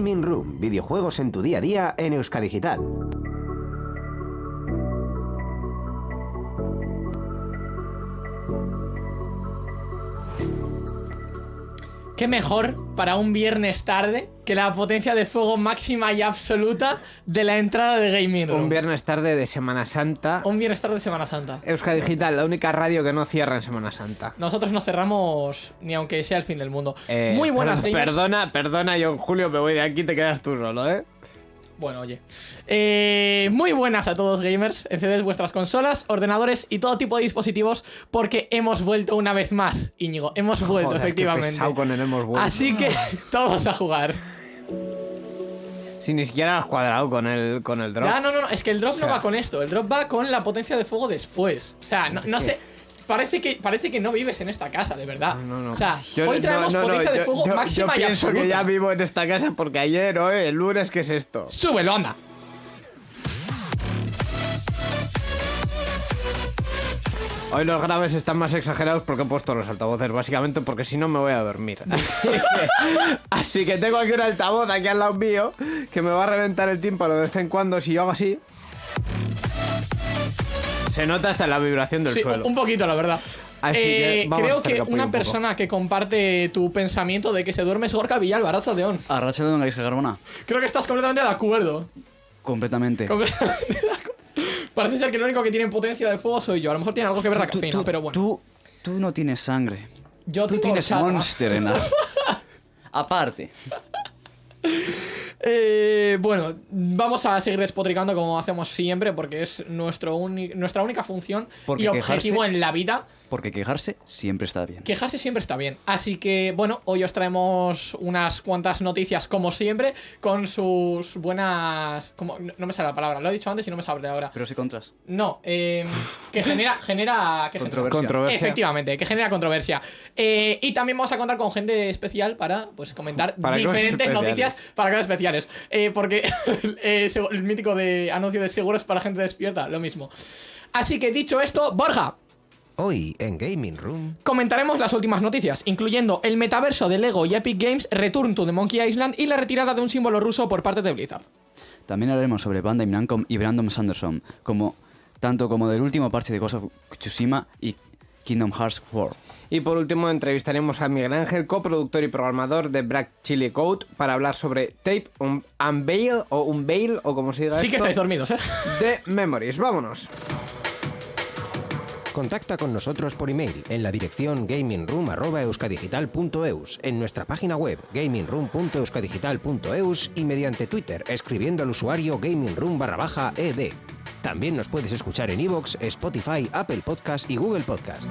Gaming Room, videojuegos en tu día a día en Euskadigital. ¿Qué mejor para un viernes tarde que la potencia de fuego máxima y absoluta de la entrada de Gaming Room? Un viernes tarde de Semana Santa. Un viernes tarde de Semana Santa. Euskadi Digital, la única radio que no cierra en Semana Santa. Nosotros no cerramos ni aunque sea el fin del mundo. Eh, Muy buenas, per- gamers. Perdona, perdona, yo Julio me voy de aquí, te quedas tú solo, ¿eh? Bueno, oye. Eh, muy buenas a todos gamers. Encended vuestras consolas, ordenadores y todo tipo de dispositivos porque hemos vuelto una vez más, Íñigo. Hemos vuelto, Joder, efectivamente. pesado con el hemos vuelto. Así que todos a jugar. Si ni siquiera has cuadrado con el, con el drop. Ya, no, no, no, es que el drop O sea- no va con esto. El drop va con la potencia de fuego después. O sea, no, no sé. Parece que, parece que no vives en esta casa, de verdad. No, no. O sea, Yo- hoy no, traemos no, no, potencia de yo- fuego yo- máxima Yo y pienso absoluta. que ya vivo en esta casa porque ayer o el lunes, ¿qué es esto? Súbelo, anda. Hoy los graves están más exagerados porque he puesto los altavoces, básicamente porque si no me voy a dormir. Así que, así que tengo aquí un altavoz aquí al lado mío que me va a reventar el tímpano de vez en cuando si yo hago así. Se nota hasta la vibración del Sí, suelo. un poquito, la verdad. Así Eh, que vamos a creo que una un persona que comparte tu pensamiento de que se duerme es Gorka Villalba, Arracha León. Arracha de una Gaisca Carbona. Creo que estás completamente de acuerdo. Completamente. Completamente de acuerdo. Parece ser que lo único que tiene potencia de fuego soy yo. A lo mejor tiene algo que ver la Tú- cafeína, tú- pero bueno. Tú, tú no tienes sangre. yo Tú tienes. Monster en la... Aparte. Eh, bueno, vamos a seguir despotricando como hacemos siempre porque es nuestro nuestra única función Porque y objetivo quejarse- en la vida. Porque quejarse siempre está bien. Quejarse siempre está bien. Así que, bueno, hoy os traemos unas cuantas noticias, como siempre, con sus buenas. Como, no me sale la palabra, lo he dicho antes y no me sale ahora. Pero si contras. No, eh, que genera. genera que genera- Controversia. Efectivamente, que genera controversia. Eh, y también vamos a contar con gente especial para pues comentar Para diferentes noticias para cosas Eh, porque eh, el mítico de anuncio de seguros para gente despierta, lo mismo. Así que dicho esto, Borja, Hoy en Gaming Room. Comentaremos las últimas noticias, incluyendo el metaverso de Lego y Epic Games, Return to the Monkey Island y la retirada de un símbolo ruso por parte de Blizzard. También hablaremos sobre Bandai Namco y Brandon Sanderson, como, tanto como del último parche de Ghost of Tsushima y Kingdom Hearts 4. Y por último entrevistaremos a Miguel Ángel, coproductor y programador de Black Chili Code, para hablar sobre Tape un- Unveil o Unveil o como se diga Sí que estáis dormidos, ¿eh? de Memories. Vámonos. Contacta con nosotros por email en la dirección gamingroom.euskadigital.eus, en nuestra página web gamingroom.euskadigital.eus y mediante Twitter escribiendo al usuario gamingroom barra baja ed. También nos puedes escuchar en iVoox, Spotify, Apple Podcast y Google Podcast.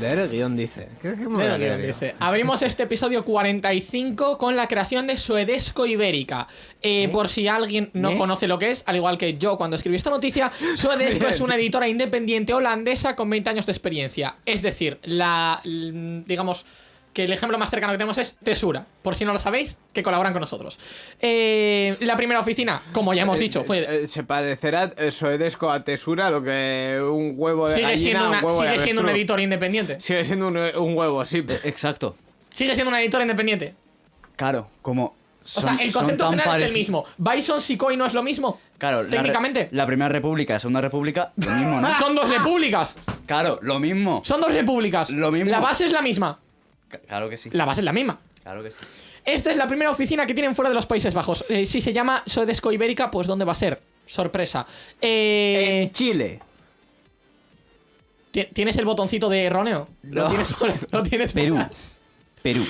Leer el guion dice. ¿Qué, qué leer yo? dice. Abrimos este episodio 45 con la creación de Suedesco Ibérica. Eh, Por si alguien no ¿Eh? conoce lo que es, al igual que yo cuando escribí esta noticia, Suedesco es una editora independiente holandesa con 20 años de experiencia. Es decir, la. digamos. Que el ejemplo más cercano que tenemos es Tesura. Por si no lo sabéis, que colaboran con nosotros. Eh, la primera oficina, como ya hemos dicho, fue. Eh, se parecerá eh, Soedesco a Tesura lo que un huevo de Sigue gallina siendo, un una- de sigue siendo un editor independiente. Sigue siendo un, un huevo, sí. Exacto. Sigue siendo una editora independiente. Claro, como... O sea, el concepto general es el mismo. Bison, Sikoi no es lo mismo. Claro, la re- Técnicamente. La, Primera República, la Segunda República, lo mismo, ¿no? Son dos repúblicas. claro, lo mismo. Son dos repúblicas. Lo mismo. La base es la misma. Claro que sí. La base es la misma. Claro que sí. Esta es la primera oficina que tienen fuera de los Países Bajos. Eh, si se llama Sodesco Ibérica, pues ¿dónde va a ser? Sorpresa. Eh, En Chile. ¿ti- ¿Tienes el botoncito de erróneo? Lo No. tienes por, lo tienes por- Perú. Perú.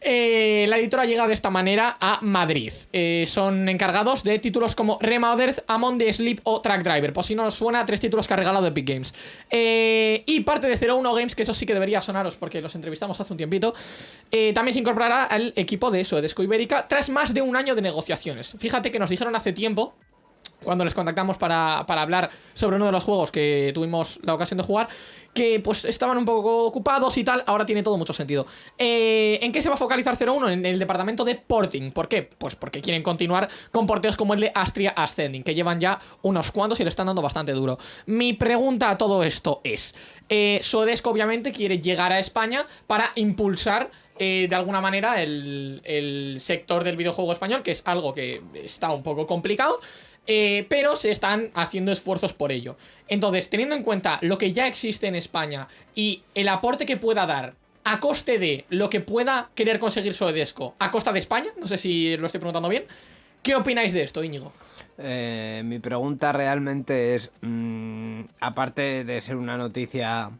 Eh, la editora llega de esta manera a Madrid. Eh, son encargados de títulos como Remothered, Among the Sleep o Track Driver. Por si no os suena, tres títulos que ha regalado Epic Games. Eh, y parte de 01 Games, que eso sí que debería sonaros porque los entrevistamos hace un tiempito. también se incorporará al equipo de Suedesco Ibérica tras más de un año de negociaciones. Fíjate que nos dijeron hace tiempo cuando les contactamos para, para hablar sobre uno de los juegos que tuvimos la ocasión de jugar, que pues estaban un poco ocupados y tal, ahora tiene todo mucho sentido. Eh, ¿En qué se va a focalizar 01? En el departamento de porting. ¿Por qué? Pues porque quieren continuar con porteos como el de Astria Ascending, que llevan ya unos cuantos y le están dando bastante duro. Mi pregunta a todo esto es, eh, Sodesco obviamente quiere llegar a España para impulsar eh, de alguna manera el, el sector del videojuego español, que es algo que está un poco complicado. Eh, pero se están haciendo esfuerzos por ello. Entonces, teniendo en cuenta lo que ya existe en España y el aporte que pueda dar a coste de lo que pueda querer conseguir Sodesco a costa de España, no sé si lo estoy preguntando bien, ¿qué opináis de esto, Íñigo? Eh, mi pregunta realmente es, mm, aparte de ser una noticia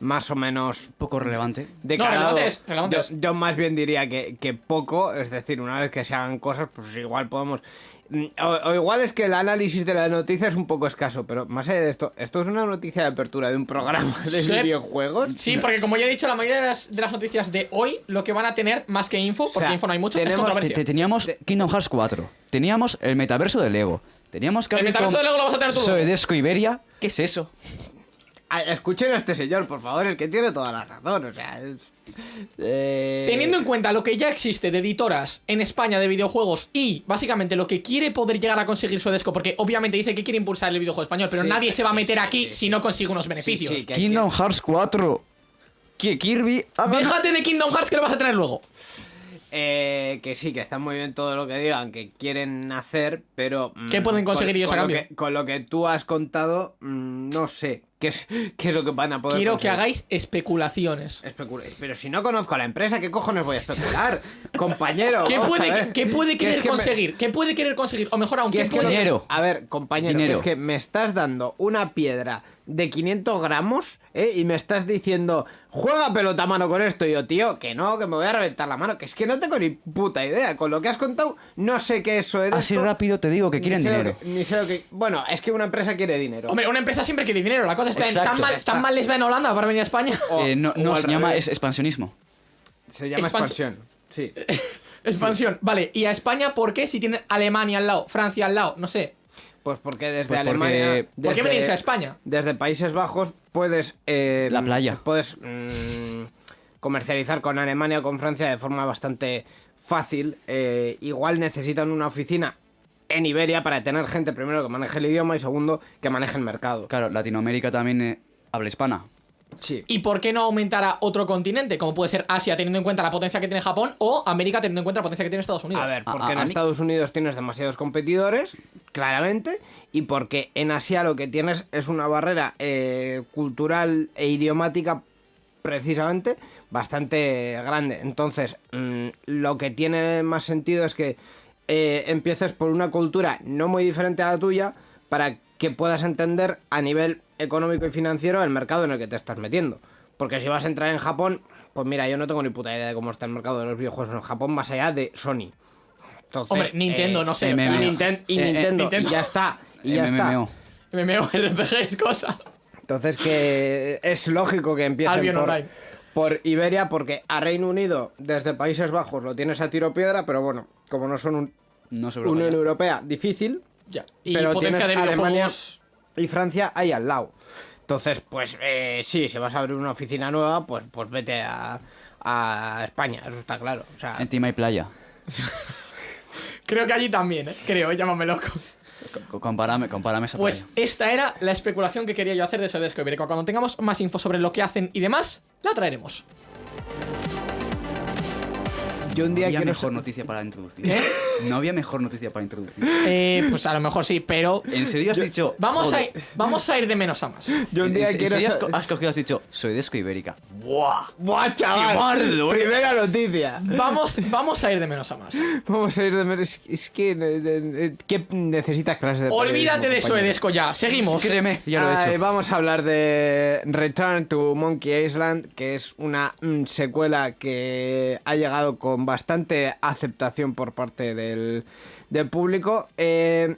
más o menos Poco relevante. de No, calado, relevante es, relevante yo, más bien diría que, que poco, es decir, una vez que se hagan cosas, pues igual podemos... mm, O, o igual es que el análisis de la noticia es un poco escaso, pero más allá de esto, esto es una noticia de apertura de un programa de Sí. videojuegos. Sí, porque como ya he dicho, la mayoría de las, de las noticias de hoy lo que van a tener más que info, porque sea, info no hay mucho, es tenemos- controversia. te- teníamos Kingdom Hearts 4. Teníamos el metaverso de Lego. Teníamos que El metaverso con de Lego lo vas a tener tú. Soedesco Iberia. ¿Qué es eso? Ah, Escuchen a este señor, por favor, es que tiene toda la razón, o sea... es- eh, Teniendo en cuenta lo que ya existe de editoras en España de videojuegos y básicamente lo que quiere poder llegar a conseguir Sodesco, porque obviamente dice que quiere impulsar el videojuego español, pero Sí, nadie se va a meter sí, aquí sí, si sí. no consigue unos beneficios. sí, que Kingdom Hearts 4. Que Kirby. haga- Déjate de Kingdom Hearts que lo vas a tener luego. Eh, que sí, que está muy bien todo lo que digan, que quieren hacer, pero... mm, ¿Qué pueden conseguir con- ellos a con cambio? que- con lo que tú has contado, mm, no sé qué es, qué es lo que van a poder Quiero que hagáis especulaciones. Especula- Pero si no conozco a la empresa, ¿qué cojones voy a especular? Compañero. ¿Qué puede, qué querer que me- conseguir? ¿Qué puede querer conseguir? O mejor aún, ¿qué es que puede... Dinero. A ver, compañero, Dinero. es que me estás dando una piedra de 500 gramos ¿eh? y me estás diciendo, juega pelota a mano con esto. Y yo, tío, que no, que me voy a reventar la mano. Que es que no tengo ni puta idea. Con lo que has contado, no sé qué eso es. Así rápido te digo que Ni quieren sé lo dinero. que- ni sé lo que. Bueno, es que una empresa quiere dinero. Hombre, una empresa siempre quiere dinero. La cosa está en Exacto. tan mal, Está. tan mal les va en Holanda para venir a España. O- Eh, no, o no, al se llama revés. es expansionismo. Se llama Expans- expansión. Sí. Expansión. Vale, ¿y a España por qué? Si tienen Alemania al lado, Francia al lado, no sé. Pues porque desde Pues porque- Alemania. ¿Por ¿Por qué desde- venirse a España? Desde Países Bajos puedes. eh, La playa. Puedes mm, comercializar con Alemania o con Francia de forma bastante fácil. Eh, igual necesitan una oficina en Iberia para tener gente, primero, que maneje el idioma y segundo, que maneje el mercado. Claro, Latinoamérica también eh, habla hispana. Sí. ¿Y por qué no aumentar a otro continente? Como puede ser Asia, teniendo en cuenta la potencia que tiene Japón, o América, teniendo en cuenta la potencia que tiene Estados Unidos. A ver, porque a- en a mí- Estados Unidos tienes demasiados competidores, claramente, y porque en Asia lo que tienes es una barrera eh, cultural e idiomática, precisamente, bastante grande. Entonces, mm, lo que tiene más sentido es que eh, empieces por una cultura no muy diferente a la tuya para que puedas entender a nivel económico y financiero el mercado en el que te estás metiendo. Porque si vas a entrar en Japón, pues mira, yo no tengo ni puta idea de cómo está el mercado de los videojuegos en Japón más allá de Sony. Entonces, Hombre, Nintendo, eh, no sé. eh, y, MMO. Ninten- y Eh, eh, Nintendo, Nintendo. y ya está. Y ya está. MMO. MMO, RPG es cosa. Entonces que es lógico que empiecen Albion por, Online. por Iberia porque a Reino Unido desde Países Bajos lo tienes a tiro piedra, pero bueno, como no son un, No Europa Unión ya. Europea difícil Ya. Y pero potencia de tienes Alemania videojuegos. y Francia ahí al lado. Entonces, pues eh, sí, si vas a abrir una oficina nueva, pues, pues vete a, a España, eso está claro. O sea, Encima hay playa. Creo que allí también, ¿eh? Creo, ¿eh? llámame loco. Co- Compárame, compárame esa Pues playa. esta era la especulación que quería yo hacer de Sodesco Ibérico. Cuando tengamos más info sobre lo que hacen y demás, la traeremos. Yo un día había quiero mejor noticia para introducir. No había mejor noticia para introducir. Eh, pues a lo mejor sí, pero ¿En serio has dicho? vamos a, ir, vamos a ir de menos a más. Yo un en- día en quiero serio has, cogido has dicho, soy de Esco Ibérica. ¡Buah! ¡Buah, chaval! ¡Qué bardo, eh! Primera noticia. Vamos, vamos a ir de menos a más. Vamos a ir de menos. Es que. eh, eh, ¿Qué necesitas clases de Olvídate de? Soedesco ya. Seguimos. Créeme, ya lo he Ay, hecho. Vamos a hablar de Return to Monkey Island, que es una mm, secuela que ha llegado con bastante aceptación por parte del, público. Eh,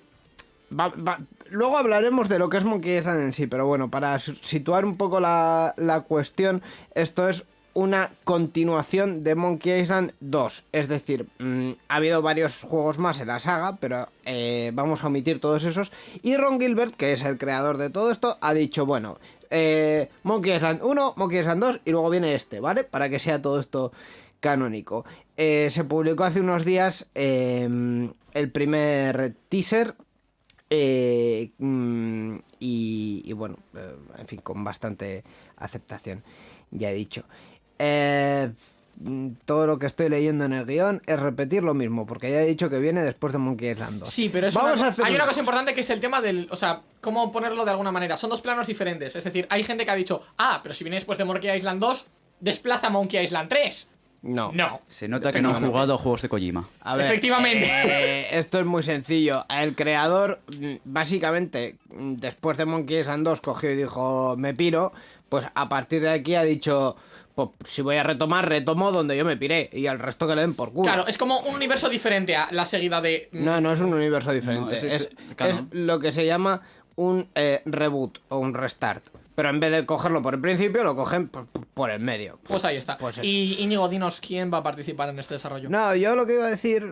luego hablaremos de lo que es Monkey Island en sí, pero bueno, para situar un poco la, la cuestión, esto es una continuación de Monkey Island 2. Es decir, mm, ha habido varios juegos más en la saga, pero eh, vamos a omitir todos esos. Y Ron Gilbert, que es el creador de todo esto, ha dicho, bueno, eh, Monkey Island 1, Monkey Island 2 y luego viene este, ¿vale? Para que sea todo esto canónico. Eh, se publicó hace unos días eh, el primer teaser eh, mm, y, y bueno, eh, en fin, con bastante aceptación, ya he dicho. Eh, mm, todo lo que estoy leyendo en el guion es repetir lo mismo, porque ya he dicho que viene después de Monkey Island 2. Sí, pero es Vamos una- a hacer hay una cosa cosa. importante que es el tema del. O sea, cómo ponerlo de alguna manera. Son dos planos diferentes. Es decir, hay gente que ha dicho, ah, pero si viene después de Monkey Island 2, desplaza Monkey Island 3. No. No. Se nota que no han jugado a juegos de Kojima. A ver, Efectivamente. eh, esto es muy sencillo. El creador, básicamente, después de Monkey Island 2, cogió y dijo, me piro. Pues a partir de aquí ha dicho, pues si voy a retomar, retomo donde yo me piré. Y al resto que le den por culo. Claro, es como un universo diferente a la seguida de. No, no es un universo diferente. No, es- es, es- claro. es lo que se llama un eh, reboot o un restart. Pero en vez de cogerlo por el principio, lo cogen por, por el medio. Pues ahí está. Pues y Íñigo, dinos quién va a participar en este desarrollo. No, yo lo que iba a decir,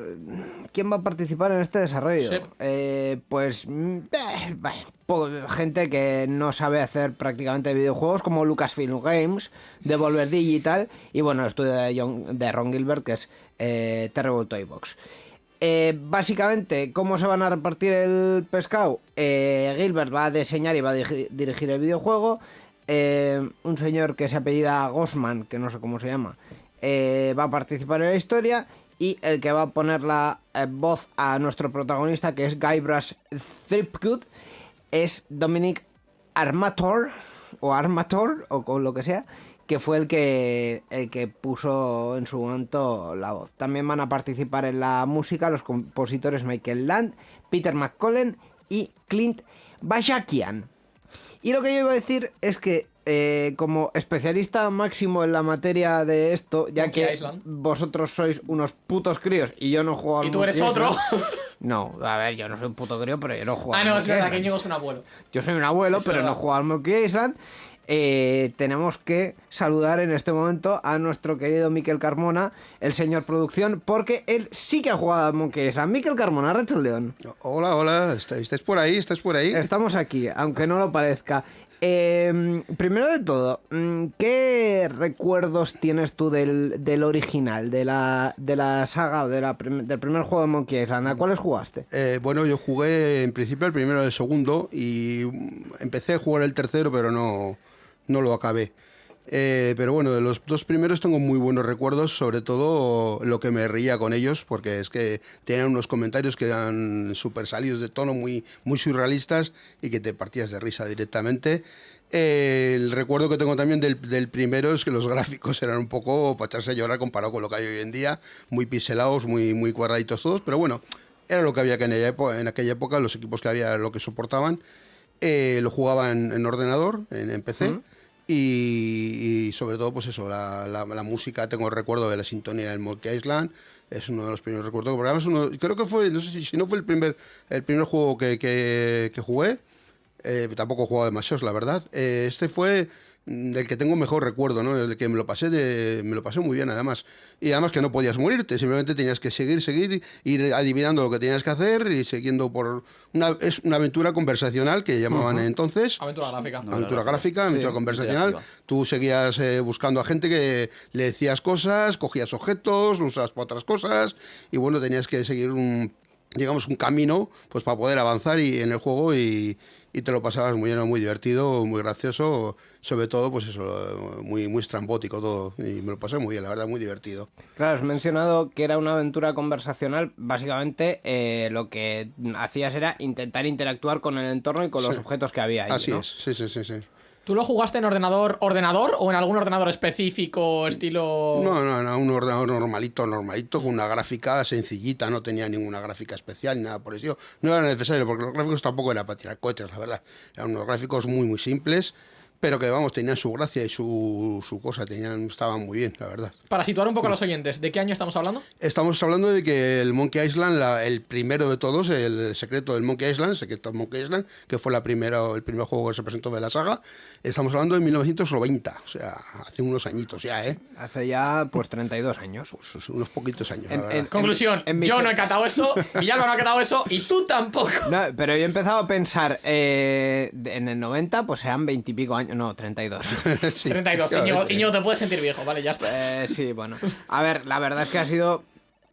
¿quién va a participar en este desarrollo? Sí. Eh, pues mm, eh, gente que no sabe hacer prácticamente videojuegos como Lucasfilm Games, Devolver Digital y bueno, el estudio de, John- de Ron Gilbert que es eh, Terrible Toy Box. Eh, básicamente, ¿cómo se van a repartir el pescado? Eh, Gilbert va a diseñar y va a dirigir el videojuego. Eh, un señor que se apellida Gosman, que no sé cómo se llama, va a participar en la historia. Y el que va a poner la voz a nuestro protagonista, que es Guybrush Threepwood, es Dominic Armator, o Armator, o con lo que sea, que fue el que, el que puso en su momento la voz. También van a participar en la música los compositores Michael Land, Peter McCollen y Clint Bashakian. Y lo que yo iba a decir es que, eh, como especialista máximo en la materia de esto, ya Monkey que Island. vosotros sois unos putos críos y yo no juego al Y tú eres Monkey otro. Island. No, a ver, yo no soy un puto crío, pero yo no juego ah, no, es verdad, que. Íñigo es un abuelo. Yo soy un abuelo, Es pero verdad. no juego al Monkey Island. Eh, tenemos que saludar en este momento a nuestro querido Miquel Carmona, el señor producción, porque él sí que ha jugado al Monkey Island. Miquel Carmona, Rachel León. Hola, hola, ¿estáis, por ahí? ¿Estáis por ahí? Estamos aquí, aunque no lo parezca. Eh, primero de todo, mm, ¿qué recuerdos tienes tú del, del original, de la, de la saga o de la prim- del primer juego de Monkey Island? ¿A cuáles jugaste? Eh, bueno, yo jugué en principio el primero y el segundo y mm, empecé a jugar el tercero, pero no, no lo acabé. Eh, pero bueno, de los dos primeros tengo muy buenos recuerdos, sobre todo lo que me reía con ellos, porque es que tenían unos comentarios que eran súper salidos de tono, muy, muy surrealistas y que te partías de risa directamente. Eh, el recuerdo que tengo también del, del primero es que los gráficos eran un poco para echarse a llorar comparado con lo que hay hoy en día, muy pixelados, muy, muy cuadraditos todos, pero bueno, era lo que había que en, ella épo- en aquella época, los equipos que había lo que soportaban. Eh, lo jugaba en, en ordenador, en, en PC. Y, y sobre todo, pues eso, la, la- la música, tengo el recuerdo de la sintonía del Monkey Island, es uno de los primeros recuerdos, porque además uno, creo que fue, no sé si, si no fue el primer, el primer juego que, que- que jugué, eh, tampoco he jugado demasiados, la verdad. Eh, este fue del que tengo mejor recuerdo, ¿no? El que me lo pasé de, me lo pasé muy bien, además. Y además que no podías morirte, simplemente tenías que seguir, seguir, ir adivinando lo que tenías que hacer y siguiendo por una es una aventura conversacional que llamaban entonces. Aventura gráfica. Aventura gráfica, aventura conversacional. interactiva. Tú seguías eh, buscando a gente que le decías cosas, cogías objetos, lo usabas para otras cosas y bueno, tenías que seguir un digamos un camino pues para poder avanzar y en el juego y, y te lo pasabas muy bien, muy divertido, muy gracioso, sobre todo pues eso, muy muy estrambótico todo y me lo pasé muy bien, la verdad, muy divertido. Claro, has mencionado que era una aventura conversacional. Básicamente, eh, lo que hacías era intentar interactuar con el entorno y con los Sí. objetos que había ahí. Así ¿no? es, sí, sí, sí, sí. ¿Tú lo jugaste en ordenador, ordenador o en algún ordenador específico, estilo. No, no, no, un ordenador normalito, normalito, con una gráfica sencillita, no tenía ninguna gráfica especial ni nada por eso. No era necesario, porque los gráficos tampoco eran para tirar cohetes, la verdad. Eran unos gráficos muy, muy simples, pero que vamos, tenían su gracia y su, su cosa, tenían, estaban muy bien, la verdad. Para situar un poco a los oyentes, ¿de qué año estamos hablando? Estamos hablando de que el Monkey Island, la- el primero de todos, el secreto del Monkey Island, secreto del Monkey Island, que fue la primera, el primer juego que se presentó de la saga, estamos hablando de 1990, o sea, hace unos añitos ya, ¿eh? Hace ya, pues, 32 años. Pues unos poquitos años, la En- verdad. en- Conclusión, en yo no he catado eso, Villalba no ha catado eso y tú tampoco. No, pero yo he empezado a pensar, eh, en el 90, pues sean 20 y pico años, no, 32. Sí, 32, Íñigo, efectivamente. Íñigo, te puedes sentir viejo, vale, ya está. Eh, sí, bueno. A ver, la verdad es que ha sido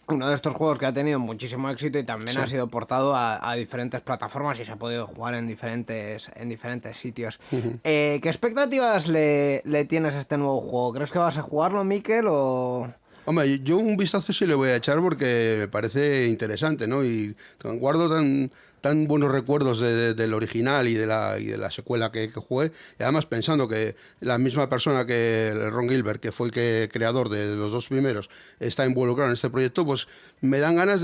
uno de estos juegos que ha tenido muchísimo éxito y también ha sido portado a, a diferentes plataformas y se ha podido jugar en diferentes, en diferentes sitios. Eh, ¿Qué expectativas le, le tienes a este nuevo juego? ¿Crees que vas a jugarlo, Miquel, o...? Hombre, yo un vistazo sí le voy a echar porque me parece interesante, ¿no? Y guardo tan, tan buenos recuerdos de- de- del original y de la, y de la secuela que, jugué. Y además pensando que la misma persona que Ron Gilbert, que fue el creador de los dos primeros, está involucrado en este proyecto, pues me dan ganas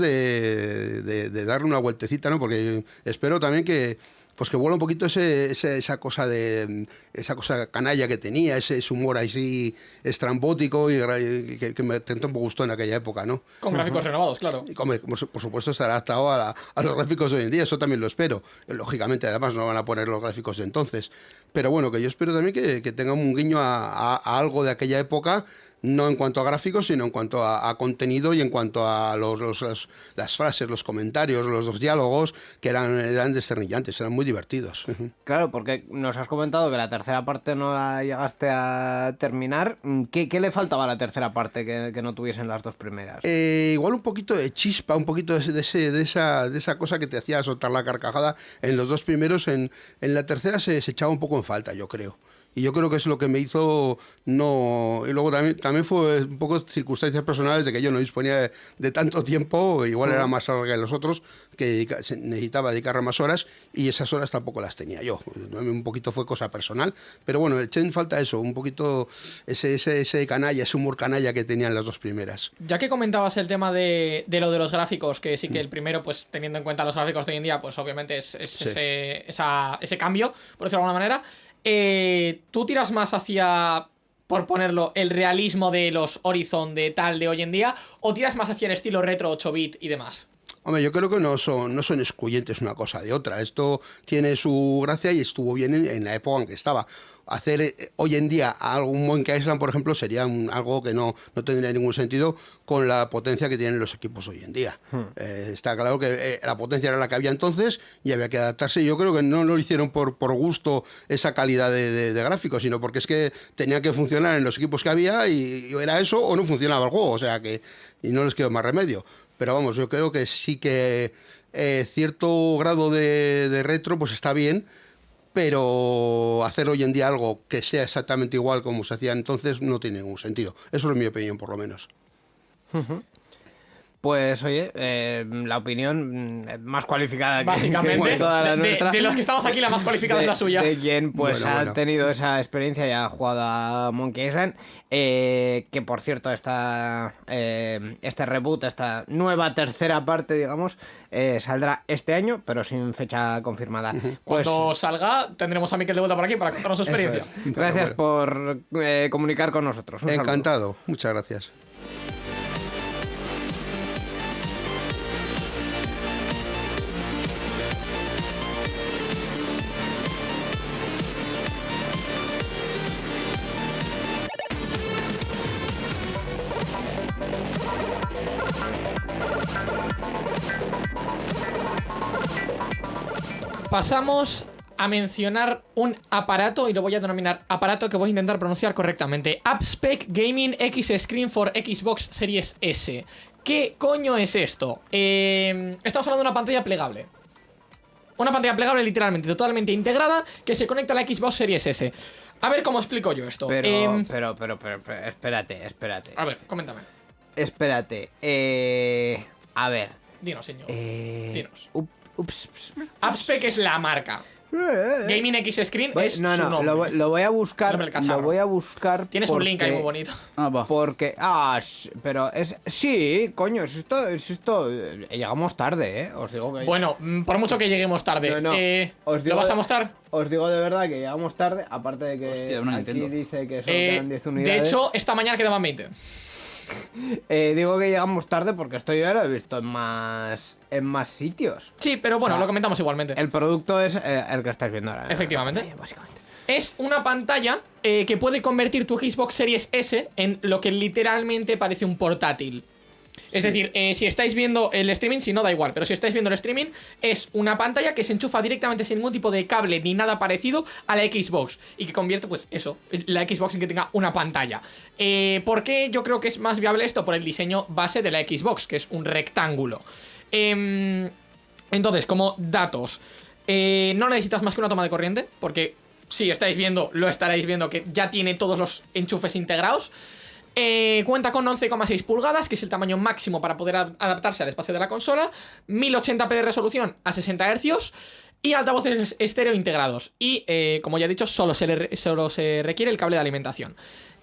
de- de darle una vueltecita, ¿no? Porque espero también que pues que vuela un poquito ese, ese- esa cosa de esa cosa canalla que tenía, ese, ese humor así estrambótico y, y que, que me tanto me gustó en aquella época, ¿no? Con gráficos renovados, claro. Y, su- por supuesto estará adaptado a, la- a los gráficos de hoy en día, eso también lo espero. Lógicamente, además, no van a poner los gráficos de entonces. Pero bueno, que yo espero también que, que tenga un guiño a, a- a algo de aquella época, no en cuanto a gráficos, sino en cuanto a, a contenido y en cuanto a los, los- los- las frases, los comentarios, los, los diálogos, que eran, eran desternillantes, eran muy divertidos. Claro, porque nos has comentado que la tercera parte no la llegaste a terminar. ¿Qué, qué le faltaba a la tercera parte que, que no tuviesen las dos primeras? Eh, igual un poquito de chispa, un poquito de, ese- de ese- de esa, de esa cosa que te hacía soltar la carcajada en los dos primeros. En, en la tercera se, se echaba un poco en falta, yo creo. Y yo creo que es lo que me hizo no... Y luego también, también fue un poco circunstancias personales de que yo no disponía de, de tanto tiempo, igual era más larga que los otros, que necesitaba dedicarle más horas y esas horas tampoco las tenía yo. Un poquito fue cosa personal, pero bueno, eché en falta eso, un poquito ese, ese, ese canalla, ese humor canalla que tenían las dos primeras. Ya que comentabas el tema de, de lo de los gráficos, que sí que el primero, pues teniendo en cuenta los gráficos de hoy en día, pues obviamente es, es Sí. ese, esa- ese cambio, por decirlo de alguna manera. Eh, ¿Tú tiras más hacia, por ponerlo, el realismo de los Horizon de tal de hoy en día? ¿O tiras más hacia el estilo retro 8-bit y demás? Hombre, yo creo que no son, no son excluyentes una cosa de otra. Esto tiene su gracia y estuvo bien en, en la época en que estaba. Hacer eh, hoy en día algún Monkey Island, por ejemplo, sería un- algo que no, no tendría ningún sentido con la potencia que tienen los equipos hoy en día. Eh, está claro que eh, la potencia era la que había entonces y había que adaptarse. Yo creo que no lo hicieron por, por gusto esa calidad de, de- de gráficos, sino porque es que tenía que funcionar en los equipos que había y, y era eso o no funcionaba el juego. O sea que y no les quedó más remedio. Pero vamos, yo creo que sí que eh, cierto grado de, de retro pues está bien, pero hacer hoy en día algo que sea exactamente igual como se hacía entonces no tiene ningún sentido. Eso es mi opinión, por lo menos. Pues oye, eh, la opinión mm, más cualificada que- Básicamente, que toda la de- de- nuestra. de los que estamos aquí, la más cualificada es la suya. De quien pues Bueno, ha bueno. tenido esa experiencia y ha jugado a Monkey Island. eh, que por cierto, esta, eh, este reboot, esta nueva tercera parte, digamos, eh, saldrá este año, pero sin fecha confirmada. Pues Cuando salga, tendremos a Miquel de vuelta por aquí para contarnos su experiencia. es. Gracias por eh, comunicar con nosotros. Un saludo. Encantado, muchas gracias. Pasamos a mencionar un aparato y lo voy a denominar aparato que voy a intentar pronunciar correctamente. AppSpec Gaming X Screen for Xbox Series S. ¿Qué coño es esto? Eh, estamos hablando de una pantalla plegable. Una pantalla plegable literalmente, totalmente integrada, que se conecta a la Xbox Series S. A ver cómo explico yo esto. Pero, Em, pero, pero, pero, pero, espérate, espérate. a ver, coméntame. Espérate. Eh, a ver. Dinos, señor. Eh, Dinos. Ups, ups. AppSpec es la marca. Gaming X Screen Voy- es no, su no, nombre. lo, voy- lo voy a buscar. Lo voy a buscar. Tienes un link ahí muy bonito. Ah, va. Porque, ah, sh- pero es, sí, coño, es esto, es esto, eh, llegamos tarde, eh, os digo que... Bueno, mm, por mucho que lleguemos tarde. No, no, eh, os digo ¿Lo vas a de- mostrar? Os digo de verdad que llegamos tarde, aparte de que Hostia, aquí dice que solo Eh, quedan 10 de unidades. hecho, esta mañana quedaban 20. Eh, digo que llegamos tarde porque esto ya lo he visto en más, en más sitios. Sí, pero bueno, O sea, lo comentamos igualmente. El producto es eh, el que estáis viendo ahora. Efectivamente. Eh, Básicamente. Es una pantalla eh, que puede convertir tu Xbox Series S en lo que literalmente parece un portátil. Es decir, eh, si estáis viendo el streaming, si no da igual, pero si estáis viendo el streaming, es una pantalla que se enchufa directamente sin ningún tipo de cable ni nada parecido a la Xbox y que convierte, pues eso, la Xbox en que tenga una pantalla. Eh, ¿Por qué yo creo que es más viable esto? Por el diseño base de la Xbox, que es un rectángulo. Em, entonces, como datos, eh, no necesitas más que una toma de corriente, porque si estáis viendo, lo estaréis viendo que ya tiene todos los enchufes integrados. Eh, cuenta con 11,6 pulgadas, que es el tamaño máximo para poder ad- adaptarse al espacio de la consola. 1080p de resolución a 60 Hz. Y altavoces estéreo integrados. Y, eh, como ya he dicho, solo se, solo se requiere el cable de alimentación.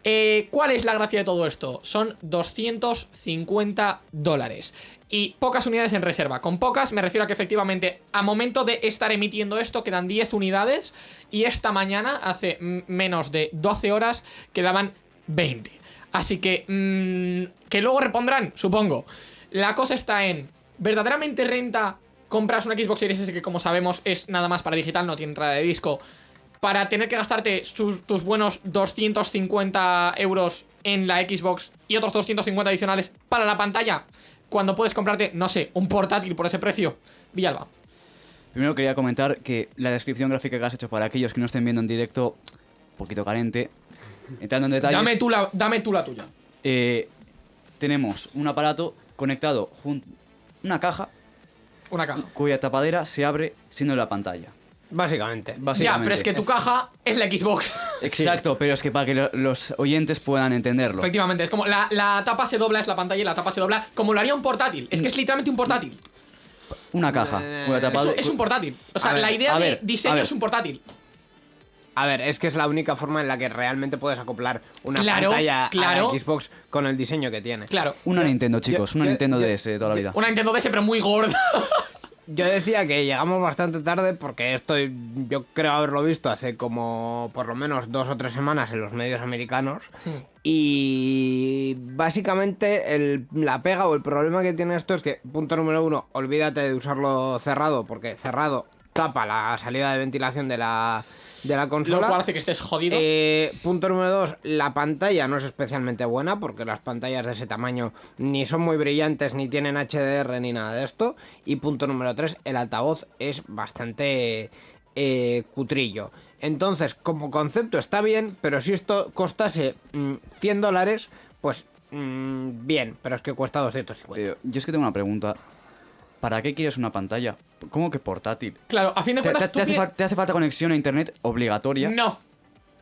Eh, ¿Cuál es la gracia de todo esto? Son 250 dólares. Y pocas unidades en reserva. Con pocas me refiero a que efectivamente a momento de estar emitiendo esto quedan 10 unidades. Y esta mañana, hace menos de 12 horas, quedaban 20. Así que... mm, que luego repondrán, supongo. La cosa está en... ¿Verdaderamente renta compras una Xbox Series S que como sabemos es nada más para digital, no tiene entrada de disco? para tener que gastarte tus buenos 250 euros en la Xbox y otros 250 adicionales para la pantalla, cuando puedes comprarte, no sé, un portátil por ese precio. Villalba. Primero quería comentar que la descripción gráfica que has hecho para aquellos que no estén viendo en directo, un poquito carente. Entrando en detalles, Dame tú, la, dame tú la tuya. eh, tenemos un aparato conectado junto una caja Una caja. cuya tapadera se abre siendo la pantalla. Básicamente. Ya, Básicamente. pero es que tu caja es la Xbox. Exacto, pero es que para que lo- los oyentes puedan entenderlo. Efectivamente, es como la, la tapa se dobla, es la pantalla y la tapa se dobla como lo haría un portátil. Es que es literalmente un portátil. Una caja cuya Es, tapadera... es un portátil. O sea, ver, la idea de ver, diseño es un portátil. A ver, es que es la única forma en la que realmente puedes acoplar una Claro, pantalla claro. a la Xbox con el diseño que tiene. Claro. Una Nintendo, chicos, yo- una yo- Nintendo yo- DS de toda la vida. Una Nintendo DS, pero muy gorda. Yo decía que llegamos bastante tarde porque esto yo creo haberlo visto hace como por lo menos dos o tres semanas en los medios americanos. Y básicamente el- la pega o el problema que tiene esto es que, punto número uno, olvídate de usarlo cerrado porque cerrado tapa la salida de ventilación de la, de la Lo consola. cual hace que estés jodido. Eh, punto número dos, la pantalla no es especialmente buena porque las pantallas de ese tamaño ni son muy brillantes, ni tienen HDR ni nada de esto. Y punto número tres, el altavoz es bastante eh, cutrillo. Entonces, como concepto está bien, pero si esto costase mm, 100 dólares, pues mm, bien, pero es que cuesta 250. Eh, yo es que tengo una pregunta. ¿Para qué quieres una pantalla? ¿Cómo que portátil? Claro, a fin de ¿Te, cuentas, te- tú hace, te falta conexión a internet obligatoria? No,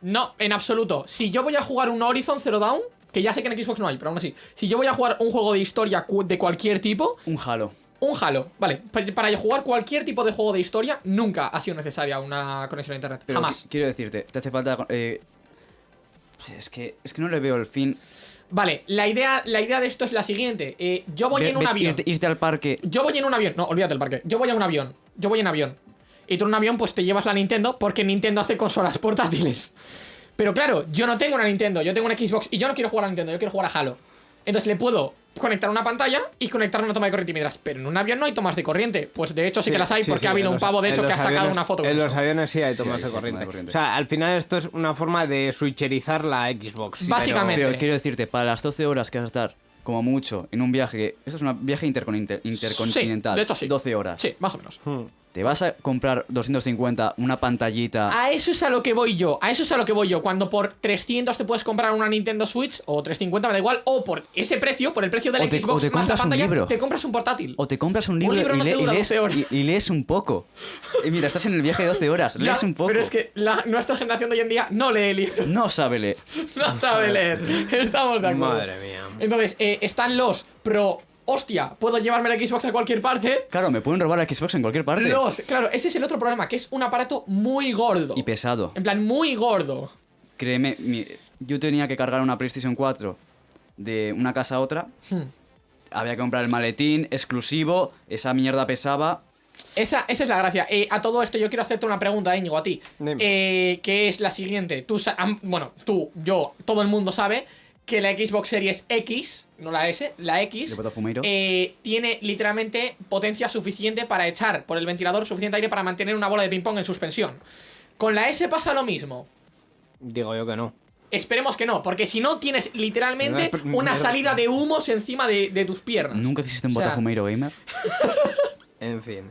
no, en absoluto. Si yo voy a jugar un Horizon Zero Dawn, que ya sé que en Xbox no hay, pero aún así. Si yo voy a jugar un juego de historia de cualquier tipo, Un Halo. un Halo, vale. pa- Para jugar cualquier tipo de juego de historia, nunca ha sido necesaria una conexión a internet. Pero Jamás. qui- Quiero decirte, te hace falta... eh, es, que, es que no le veo el fin. Vale, la idea, la idea de esto es la siguiente. Eh, yo voy Ve- en un ve- avión. Irte, irte al parque. Yo voy en un avión. No, olvídate el parque. Yo voy a un avión. Yo voy en avión. Y tú en un avión, pues te llevas la Nintendo porque Nintendo hace consolas portátiles. Pero claro, yo no tengo una Nintendo, yo tengo una Xbox y yo no quiero jugar a Nintendo, yo quiero jugar a Halo. Entonces le puedo conectar una pantalla y conectar una toma de corriente y me dirás, pero en un avión no hay tomas de corriente. Pues de hecho sí, que las hay sí, porque sí, ha habido un pavo de hecho que ha sacado aviones- una foto. En los aviones sí hay tomas hay de corriente. O sea, al final esto es una forma de switcherizar la Xbox. Básicamente. Pero quiero decirte, para las 12 horas que vas a estar, como mucho, en un viaje... Esto es un viaje intercontinental. Sí, de hecho sí. 12 horas. Sí, más o menos. Hmm. ¿Te vas a comprar 250, una pantallita... A eso es a lo que voy yo, a eso es a lo que voy yo. Cuando por 300 te puedes comprar una Nintendo Switch o 350, me da igual, o por ese precio, por el precio de la O te- Xbox o te más la compras un pantalla, libro. te compras un portátil. O te compras un libro, libro y, no le- te y dura lees, 12 horas. y- y lees un poco. Y mira, estás en el viaje de 12 horas, Ya, lees un poco. Pero es que la- nuestra generación de hoy en día no lee libros, No sabe leer. no sabe leer. Estamos de acuerdo. Madre mía. Entonces, eh, están los Pro hostia, puedo llevarme la Xbox a cualquier parte. Claro, me pueden robar la Xbox en cualquier parte. Los, claro, ese es el otro problema, que es un aparato muy gordo. Y pesado. En plan, muy gordo. Créeme, mi- yo tenía que cargar una PlayStation 4 de una casa a otra. Hmm. Había que comprar el maletín exclusivo. Esa mierda pesaba. Esa, esa es la gracia. Eh, a todo esto yo quiero hacerte una pregunta, Íñigo, a ti. Eh, que es la siguiente. Tú, bueno, tú, yo, todo el mundo sabe que la Xbox Series X, no la S, la X, eh, tiene literalmente potencia suficiente para echar por el ventilador suficiente aire para mantener una bola de ping-pong en suspensión. Con la S pasa lo mismo. Digo yo que no. Esperemos que no, porque si no tienes literalmente una salida de humos encima de, de tus piernas. Nunca existe un O sea, Botafumeiro gamer. En fin.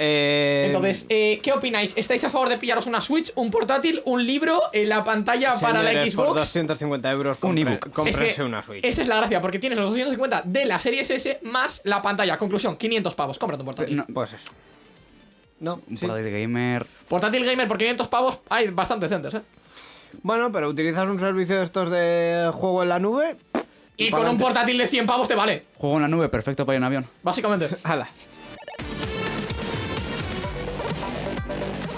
Eh, Entonces, eh, ¿qué opináis? ¿Estáis a favor de pillaros una Switch, un portátil, un libro, en la pantalla para la señores, Por Xbox? 250 euros, Un ebook. Es que una Switch. Esa es la gracia, porque tienes los 250 de la serie S más la pantalla. Conclusión, 500 pavos. Cómprate un portátil. No, Pues eso. No, un sí. portátil gamer. Portátil gamer por 500 pavos hay bastante decentes, ¿eh? Bueno, pero utilizas un servicio de estos de juego en la nube. Y con un portátil de 100 pavos te vale, Juego en la nube, perfecto para ir en avión. básicamente. Hala.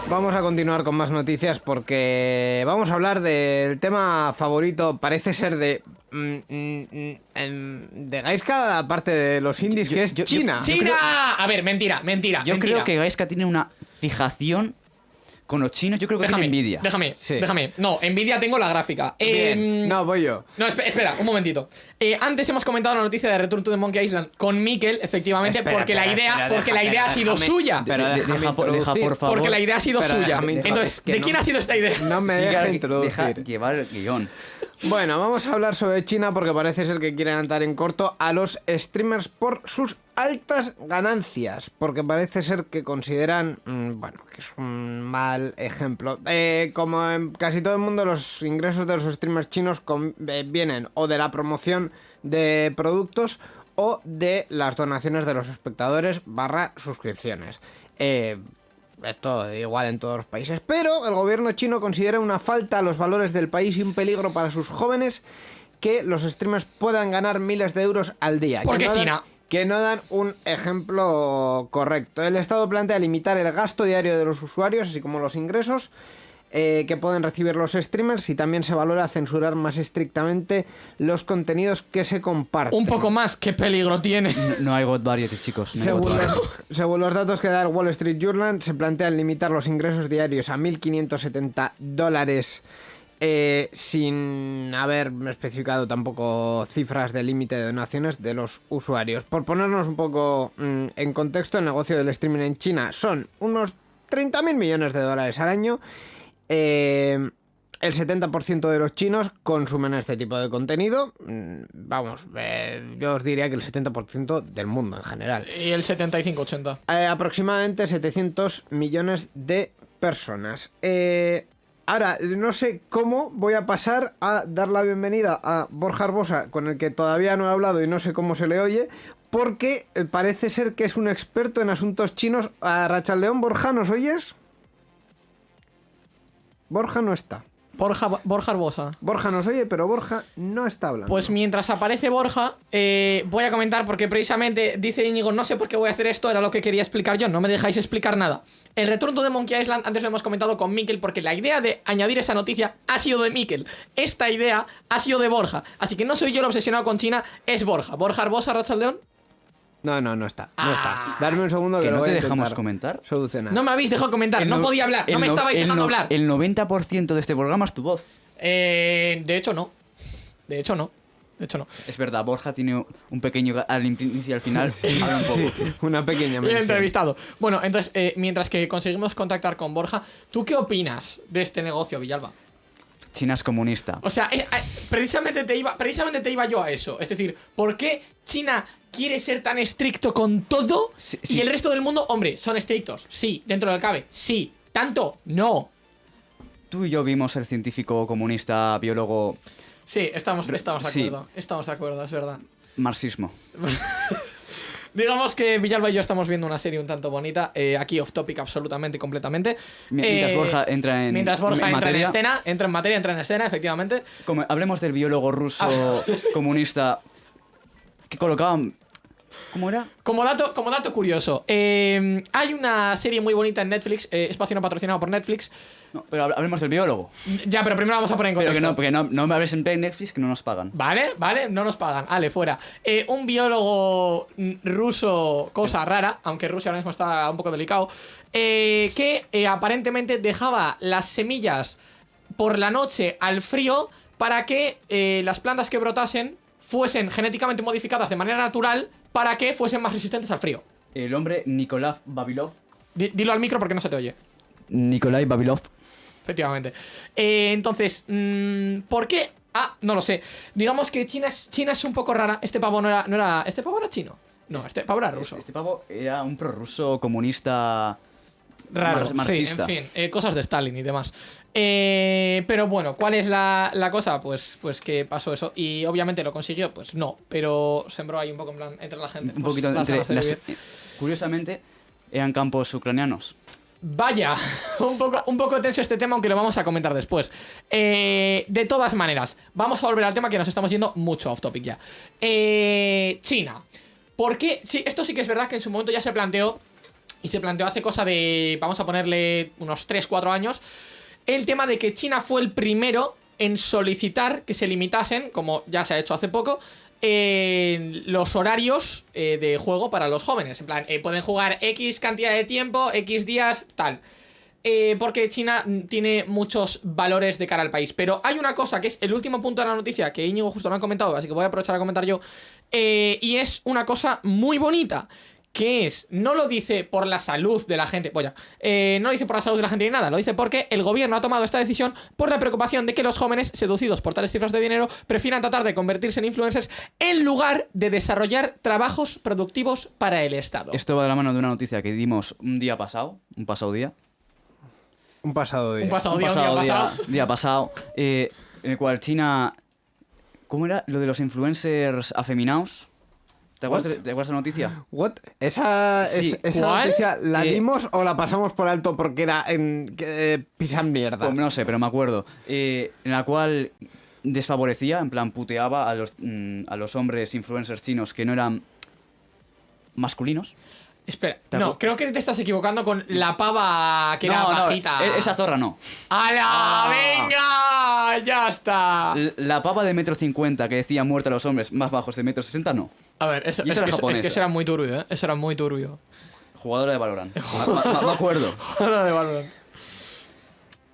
Vamos a continuar con más noticias porque vamos a hablar del tema favorito, parece ser de. mm, mm, mm, em, de Gaiska, aparte de los indies, yo- que es yo- yo- China. ¡China! A ver, mentira, mentira. Yo mentira. creo que Gaiska tiene una fijación con los chinos. Yo creo que Déjame, tiene envidia. Déjame, Sí. déjame. No, envidia tengo la gráfica. Bien. Em, No, voy yo. No, espe- espera, un momentito. Eh, antes hemos comentado la noticia de Return to the Monkey Island con Mikel, efectivamente, Espera, porque la idea, espera, porque la idea ha sido déjame. suya. Pero deja, por- deja, introducir. por favor. Porque la idea ha sido Pero suya. Entonces, ¿de no- quién ha sido esta idea? No me deja deja introducir. llevar el guion. Bueno, vamos a hablar sobre China porque parece ser que quieren andar en corto a los streamers por sus altas ganancias. Porque parece ser que consideran, mm, bueno, que es un mal ejemplo. Eh, como en casi todo el mundo, los ingresos de los streamers chinos con- eh, vienen o de la promoción de productos o de las donaciones de los espectadores barra suscripciones. Eh, esto igual en todos los países. Pero el gobierno chino considera una falta a los valores del país y un peligro para sus jóvenes que los streamers puedan ganar miles de euros al día. Porque Que no dan- China. Que no dan un ejemplo correcto. El Estado plantea limitar el gasto diario de los usuarios, así como los ingresos eh, que pueden recibir los streamers y también se valora censurar más estrictamente los contenidos que se comparten. Un poco más, qué peligro tiene. No, no hay God Variety, chicos. no hay God Según Variety. los, según los datos que da el Wall Street Journal, se plantean limitar los ingresos diarios a 1.570 dólares eh, sin haber especificado tampoco cifras de límite de donaciones de los usuarios. Por ponernos un poco mm, en contexto, el negocio del streaming en China son unos 30.000 millones de dólares al año. Eh, el 70% de los chinos consumen este tipo de contenido. Mm, Vamos, eh, yo os diría que el 70% del mundo en general. Y el 75-80. Eh, aproximadamente 700 millones de personas. Eh, ahora, no sé cómo voy a pasar a dar la bienvenida a Borja Arbosa, con el que todavía no he hablado y no sé cómo se le oye, porque eh, parece ser que es un experto en asuntos chinos. A Rachaldeón, Borja, ¿nos oyes? Borja no está. Borja, Borja Arbosa. Borja nos oye, pero Borja no está hablando. Pues mientras aparece Borja, eh, voy a comentar porque precisamente dice Íñigo, no sé por qué voy a hacer esto, era lo que quería explicar yo, no me dejáis explicar nada. El retorno de Monkey Island, antes lo hemos comentado con Mikel, porque la idea de añadir esa noticia ha sido de Mikel. Esta idea ha sido de Borja. Así que no soy yo el obsesionado con China, es Borja. Borja Arbosa, Rachel León. No, no, no está. No Ah. está. Darme un segundo que, ¿Que lo no voy te a dejamos intentar comentar? Solucionar. No me habéis dejado comentar, El no no- podía hablar, no el me no- estabais el dejando no- hablar. El 90% de este programa es tu voz. Eh, de hecho, no. De hecho, no. De hecho, no. Es verdad, Borja tiene un pequeño ga- al inicio y al final. habla un poco. Sí, una pequeña Bien mención. entrevistado. Bueno, entonces, eh, mientras que conseguimos contactar con Borja, ¿tú qué opinas de este negocio, Villalba? China es comunista. O sea, eh, eh, precisamente, te iba, precisamente te iba yo a eso. Es decir, ¿por qué China quiere ser tan estricto con todo Sí, y el resto del mundo, hombre, son estrictos? Sí, dentro del cabe, sí. ¿Tanto? No. Tú y yo vimos el científico comunista, biólogo, Sí, estamos, estamos de Sí. acuerdo. Estamos de acuerdo, es verdad. marxismo. Digamos que Villalba y yo estamos viendo una serie un tanto bonita, eh, aquí off topic absolutamente, completamente. Mi- mientras Eh, Borja entra en- Mientras Borja en entra en escena, entra en materia, entra en escena, efectivamente. Como, hablemos del biólogo ruso Ah. comunista que colocaban ¿Cómo era? Como dato, como dato curioso, eh, hay una serie muy bonita en Netflix, eh, espacio no patrocinado por Netflix. No, pero hab- hablemos del biólogo. Ya, pero primero vamos a poner en Pero contexto. que no, porque no, no me hables en Netflix que no nos pagan. Vale, vale, no nos pagan. Ale, fuera. Eh, un biólogo mm, ruso, cosa rara, aunque Rusia ahora mismo está un poco delicado, eh, que aparentemente dejaba las semillas por la noche al frío para que las plantas que brotasen fuesen genéticamente modificadas de manera natural para que fuesen más resistentes al frío. El hombre Nikolai Babilov. Di- dilo al micro porque no se te oye. Nikolai Babilov. Efectivamente. Eh, entonces, mm, ¿por qué? Ah, no lo sé. Digamos que China es, China es un poco rara. Este pavo no era, no era. ¿Este pavo era chino? No, este pavo era ruso. Este pavo era un prorruso comunista Raro. mar- Sí, marxista. en fin, eh, cosas de Stalin y demás. Eh, pero bueno, ¿cuál es la, la cosa? Pues, pues que pasó eso. Y obviamente lo consiguió, pues no. Pero sembró ahí un poco en plan entre la gente. Un pues, poquito las entre las- vivir. Curiosamente, eran campos ucranianos. Vaya, un poco, un poco tenso este tema, aunque lo vamos a comentar después. Eh, de todas maneras, vamos a volver al tema que nos estamos yendo mucho off topic ya. Eh, China. ¿Por qué? Sí, esto sí que es verdad que en su momento ya se planteó, y se planteó hace cosa de, vamos a ponerle unos 3-4 años, el tema de que China fue el primero en solicitar que se limitasen, como ya se ha hecho hace poco, los horarios eh, de juego para los jóvenes. En plan, eh, pueden jugar X cantidad de tiempo, X días, tal. Eh, porque China mm, tiene muchos valores de cara al país. Pero hay una cosa que es el último punto de la noticia que Íñigo justo no ha comentado, así que voy a aprovechar a comentar yo. y es una cosa muy bonita. Que es, no lo dice por la salud de la gente, vaya, eh, no lo dice por la salud de la gente ni nada, lo dice porque el gobierno ha tomado esta decisión por la preocupación de que los jóvenes, seducidos por tales cifras de dinero, prefieran tratar de convertirse en influencers en lugar de desarrollar trabajos productivos para el Estado. Esto va de la mano de una noticia que dimos un día pasado, un pasado día. Un pasado día. Un pasado un día, un día pasado día, pasado. día pasado, eh, en el cual China... ¿Cómo era? Lo de los influencers afeminados. ¿Te acuerdas, de, ¿te acuerdas la noticia? What? Esa, Sí. es- esa noticia la Eh, dimos o la pasamos por alto porque era en eh, pisan mierda. Pues no sé, pero me acuerdo. Eh, en la cual desfavorecía, en plan puteaba a los, mm, a los hombres influencers chinos que no eran masculinos. Espera, ¿Te no, creo que te estás equivocando con la pava que era no, no, bajita. e- esa zorra no. ¡Hala! Ah. ¡Venga! ¡Ya está! La pava de metro cincuenta que decía muerte a los hombres más bajos de metro sesenta no. A ver, eso, Y es, era que, es que eso era muy turbio, ¿eh? Eso era muy turbio. Jugadora de Valorant. Me, acuerdo. Ahora de Valorant.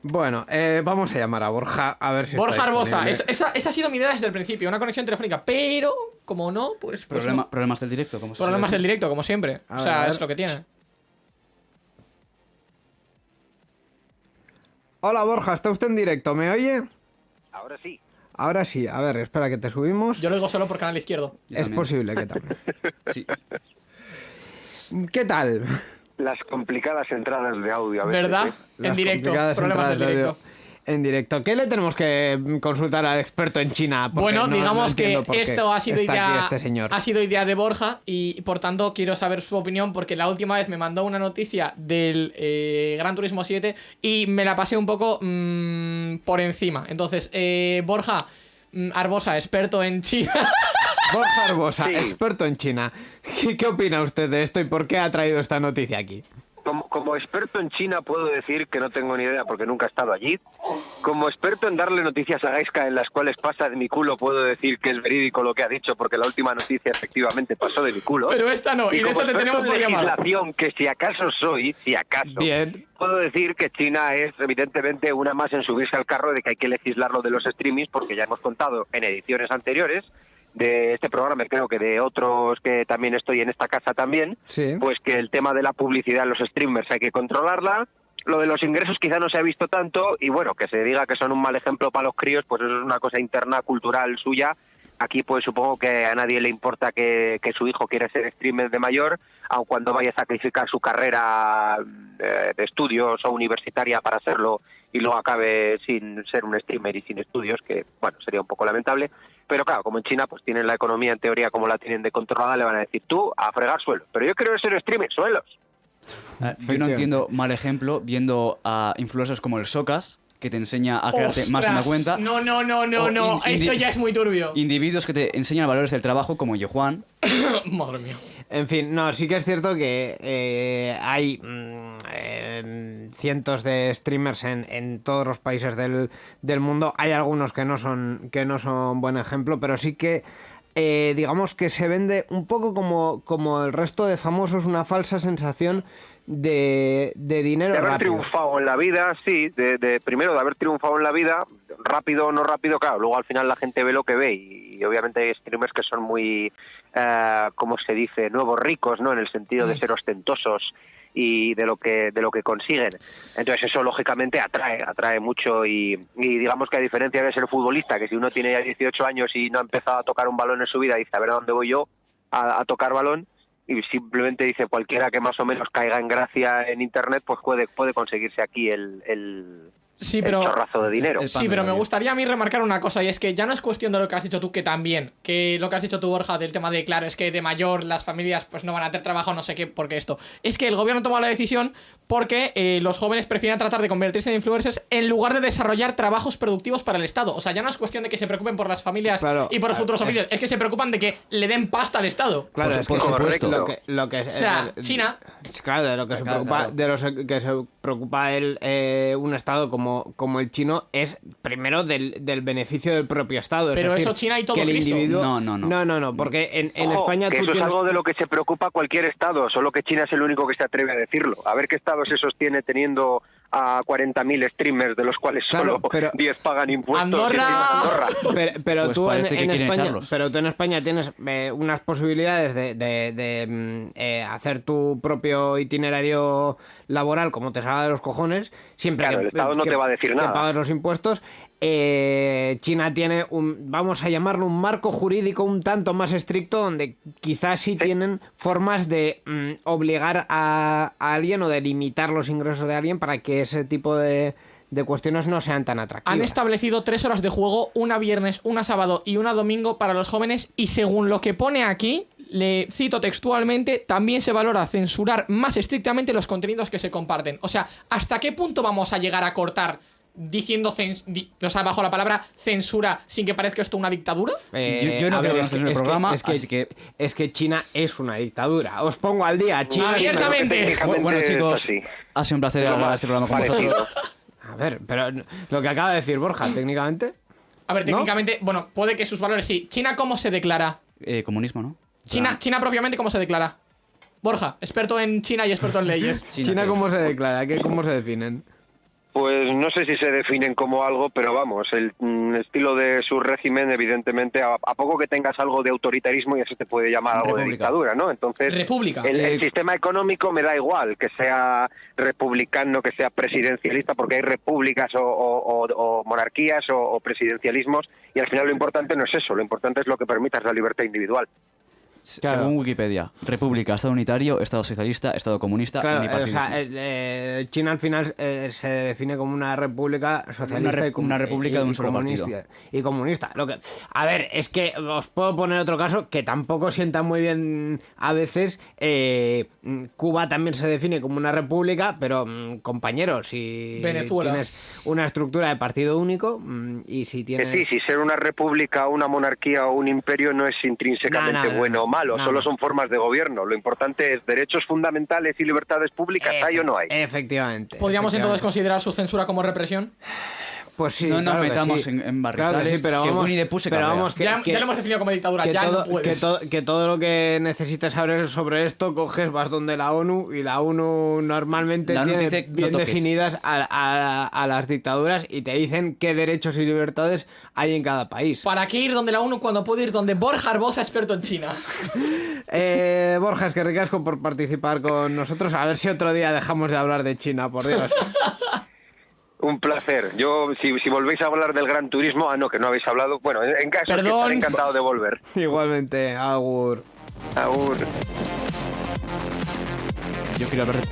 Bueno, eh, vamos a llamar a Borja a ver si Borja Arbosa, es- esa, esa ha sido mi idea desde el principio, una conexión telefónica, pero como no, pues, pues Problema- no. Problemas del directo, como se Problemas del directo, como siempre. A o sea, ver. es lo que tiene. Hola Borja, ¿está usted en directo? ¿Me oye? Ahora sí. Ahora sí, a ver, espera que te subimos. Yo lo digo solo por canal izquierdo. Yo es también. posible que también. Sí. ¿Qué tal? Las complicadas entradas de audio a veces. ¿Verdad? ¿eh? En Las directo. Problemas entradas. En directo. ¿Qué le tenemos que consultar al experto en China? Porque Bueno, no- no digamos que esto ha sido idea este señor. ha sido idea de Borja y por tanto quiero saber su opinión porque la última vez me mandó una noticia del eh, Gran Turismo 7 y me la pasé un poco mm, por encima. Entonces, eh, Borja Arbosa, experto en China. Borja Arbosa, Sí. experto en China. ¿Qué, qué opina usted de esto y por qué ha traído esta noticia aquí? Como, como experto en China puedo decir que no tengo ni idea porque nunca he estado allí. Como experto en darle noticias a Gaiska en las cuales pasa de mi culo puedo decir que es verídico lo que ha dicho porque la última noticia efectivamente pasó de mi culo. Pero esta no, y de como hecho te tenemos en por legislación que si acaso soy, si acaso, Bien. puedo decir que China es evidentemente una más en subirse al carro de que hay que legislar lo de los streamings porque ya hemos contado en ediciones anteriores de este programa, creo que de otros que también estoy en esta casa también, Sí. pues que el tema de la publicidad en los streamers hay que controlarla. Lo de los ingresos quizá no se ha visto tanto y bueno, que se diga que son un mal ejemplo para los críos, pues eso es una cosa interna, cultural suya. Aquí pues supongo que a nadie le importa que, que su hijo quiera ser streamer de mayor, aun cuando vaya a sacrificar su carrera eh, de estudios o universitaria para hacerlo y luego acabe sin ser un streamer y sin estudios, que bueno, sería un poco lamentable. Pero claro, como en China pues tienen la economía en teoría como la tienen de controlada, le van a decir tú a fregar suelo. Pero yo quiero ser streamer, suelos. Ah, Yo no entiendo mal ejemplo viendo a influencers como el Socas, que te enseña a crearte más una cuenta. No, no, no, no, no. Eso ya es muy turbio. Individuos que te enseñan valores del trabajo como yo, Juan. Madre mía. En fin, no, sí que es cierto que eh, hay mm, eh, cientos de streamers en, en todos los países del, del mundo. Hay algunos que no son que no son buen ejemplo, pero sí que eh, digamos que se vende un poco como, como el resto de famosos, una falsa sensación de, de dinero de haber rápido. triunfado en la vida, sí, de, de- primero de haber triunfado en la vida, rápido o no rápido, claro, luego al final la gente ve lo que ve y, y obviamente hay streamers que son muy, eh, ¿cómo se dice?, nuevos ricos, ¿no?, en el sentido de ser ostentosos y de lo que de lo que consiguen. Entonces eso lógicamente atrae, atrae mucho y, y digamos que a diferencia de ser futbolista, que si uno tiene ya 18 años y no ha empezado a tocar un balón en su vida, dice, a ver a dónde voy yo a, a tocar balón, y simplemente dice cualquiera que más o menos caiga en gracia en internet pues puede puede conseguirse aquí el, el, Sí, el pero. chorrazo de dinero el- Sí, pero me gustaría a mí remarcar una cosa, y es que ya no es cuestión de lo que has dicho tú, que también, que lo que has dicho tú, Borja, del tema de, claro, es que de mayor las familias pues no van a tener trabajo, no sé qué, porque esto. Es que el gobierno toma la decisión porque eh, los jóvenes prefieren tratar de convertirse en influencers en lugar de desarrollar trabajos productivos para el Estado. O sea, ya no es cuestión de que se preocupen por las familias Claro, y por los futuros oficios, es que se preocupan de que le den pasta al Estado. Claro, Por es su- que por eso es supuesto. lo que, lo que es- O sea, eh, China. Claro, de lo que se preocupa, claro. de los que se preocupa el, eh, un estado como, como el chino es primero del, del beneficio del propio estado. es Pero decir, eso China y todo que el Cristo. individuo- No, no, no. No, no, no, porque en, en Ojo, España que tú eso tienes... es algo de lo que se preocupa cualquier estado solo que China es el único que se atreve a decirlo a ver qué estado se sostiene teniendo a 40.000 streamers de los cuales Claro, solo pero- 10 pagan impuestos Andorra. Pero, pero Pues tú en, parece que en España, echarlos. pero tú en España tienes eh, unas posibilidades de, de- de, mm, eh, hacer tu propio itinerario laboral como te salga de los cojones, siempre Claro, que, el Estado no que- te va a decir que nada. pagues los impuestos. Eh, China tiene un, vamos a llamarlo un marco jurídico un tanto más estricto donde quizás sí, tienen formas de mm, obligar a, a alguien o de limitar los ingresos de alguien para que ese tipo de, de cuestiones no sean tan atractivas. Han establecido tres horas de juego, una viernes, una sábado y una domingo para los jóvenes y según lo que pone aquí, le cito textualmente, también se valora censurar más estrictamente los contenidos que se comparten. O sea, ¿hasta qué punto vamos a llegar a cortar diciendo, di- o sea, bajo la palabra censura sin que parezca esto una dictadura? Eh, Yo- yo no a creo que es el es programa, es que, así que- es que China es una dictadura. Os pongo al día. China es una- Abiertamente. Bueno, es chicos, así. ha sido un placer más este programa con vosotros. A ver, pero lo que acaba de decir Borja, técnicamente. A ver, ¿No? técnicamente, bueno, puede que sus valores sí. ¿China cómo se declara? Eh, comunismo, ¿no? China, China propiamente cómo se declara? Borja, experto en China y experto en leyes. China, ¿qué ¿cómo se declara? ¿Qué, ¿Cómo se definen? Pues no sé si se definen como algo, pero vamos, el mm, estilo de su régimen, evidentemente, a, a poco que tengas algo de autoritarismo, ya se te puede llamar algo de dictadura, ¿no? Entonces, República. el, el Eh, sistema económico me da igual que sea republicano, que sea presidencialista, porque hay repúblicas o, o- o- o monarquías o, o presidencialismos, y al final lo importante no es eso, lo importante es lo que permitas la libertad individual. Claro. Según Wikipedia, República, Estado unitario, Estado socialista, Estado comunista, Claro, o sea, eh, eh, China al final eh, se define como una república socialista Una rep- y una república y- de un solo comunista, partido. Y comunista. Lo que, a ver, es que os puedo poner otro caso que tampoco sienta muy bien a veces. eh, Cuba también se define como una república, pero mm, compañeros, si Venezuela. tienes una estructura de partido único mm, y si tienes... sí, si ser una república, una monarquía o un imperio no es intrínsecamente No, no, no, bueno o malo, no, solo son formas de gobierno. Lo importante es derechos fundamentales y libertades públicas, ¿hay o no hay? Efectivamente. ¿Podríamos entonces considerar su censura como represión? Pues sí, No nos claro metamos sí. en- en Claro que sí, pero que vamos, Winnie the Pooh se pero vamos que, ya, que- ya lo hemos definido como dictadura, que ya todo, no que, puedes. todo, que todo lo que necesites saber sobre esto coges vas donde la ONU y la ONU normalmente La ONU tiene dice, no bien toques. definidas a, a- a las dictaduras y te dicen qué derechos y libertades hay en cada país. ¿Para qué ir donde la ONU cuando puede ir donde Borja Arbosa, experto en China? Eh, Borja, es que ricasco por participar con nosotros. A ver si otro día dejamos de hablar de China, por Dios. Un placer. Yo, si, si volvéis a hablar del gran turismo, ah, no, que no habéis hablado, bueno, en en caso que Perdón. estaré encantado de volver. Igualmente, Agur. Agur. Yo quiero hablar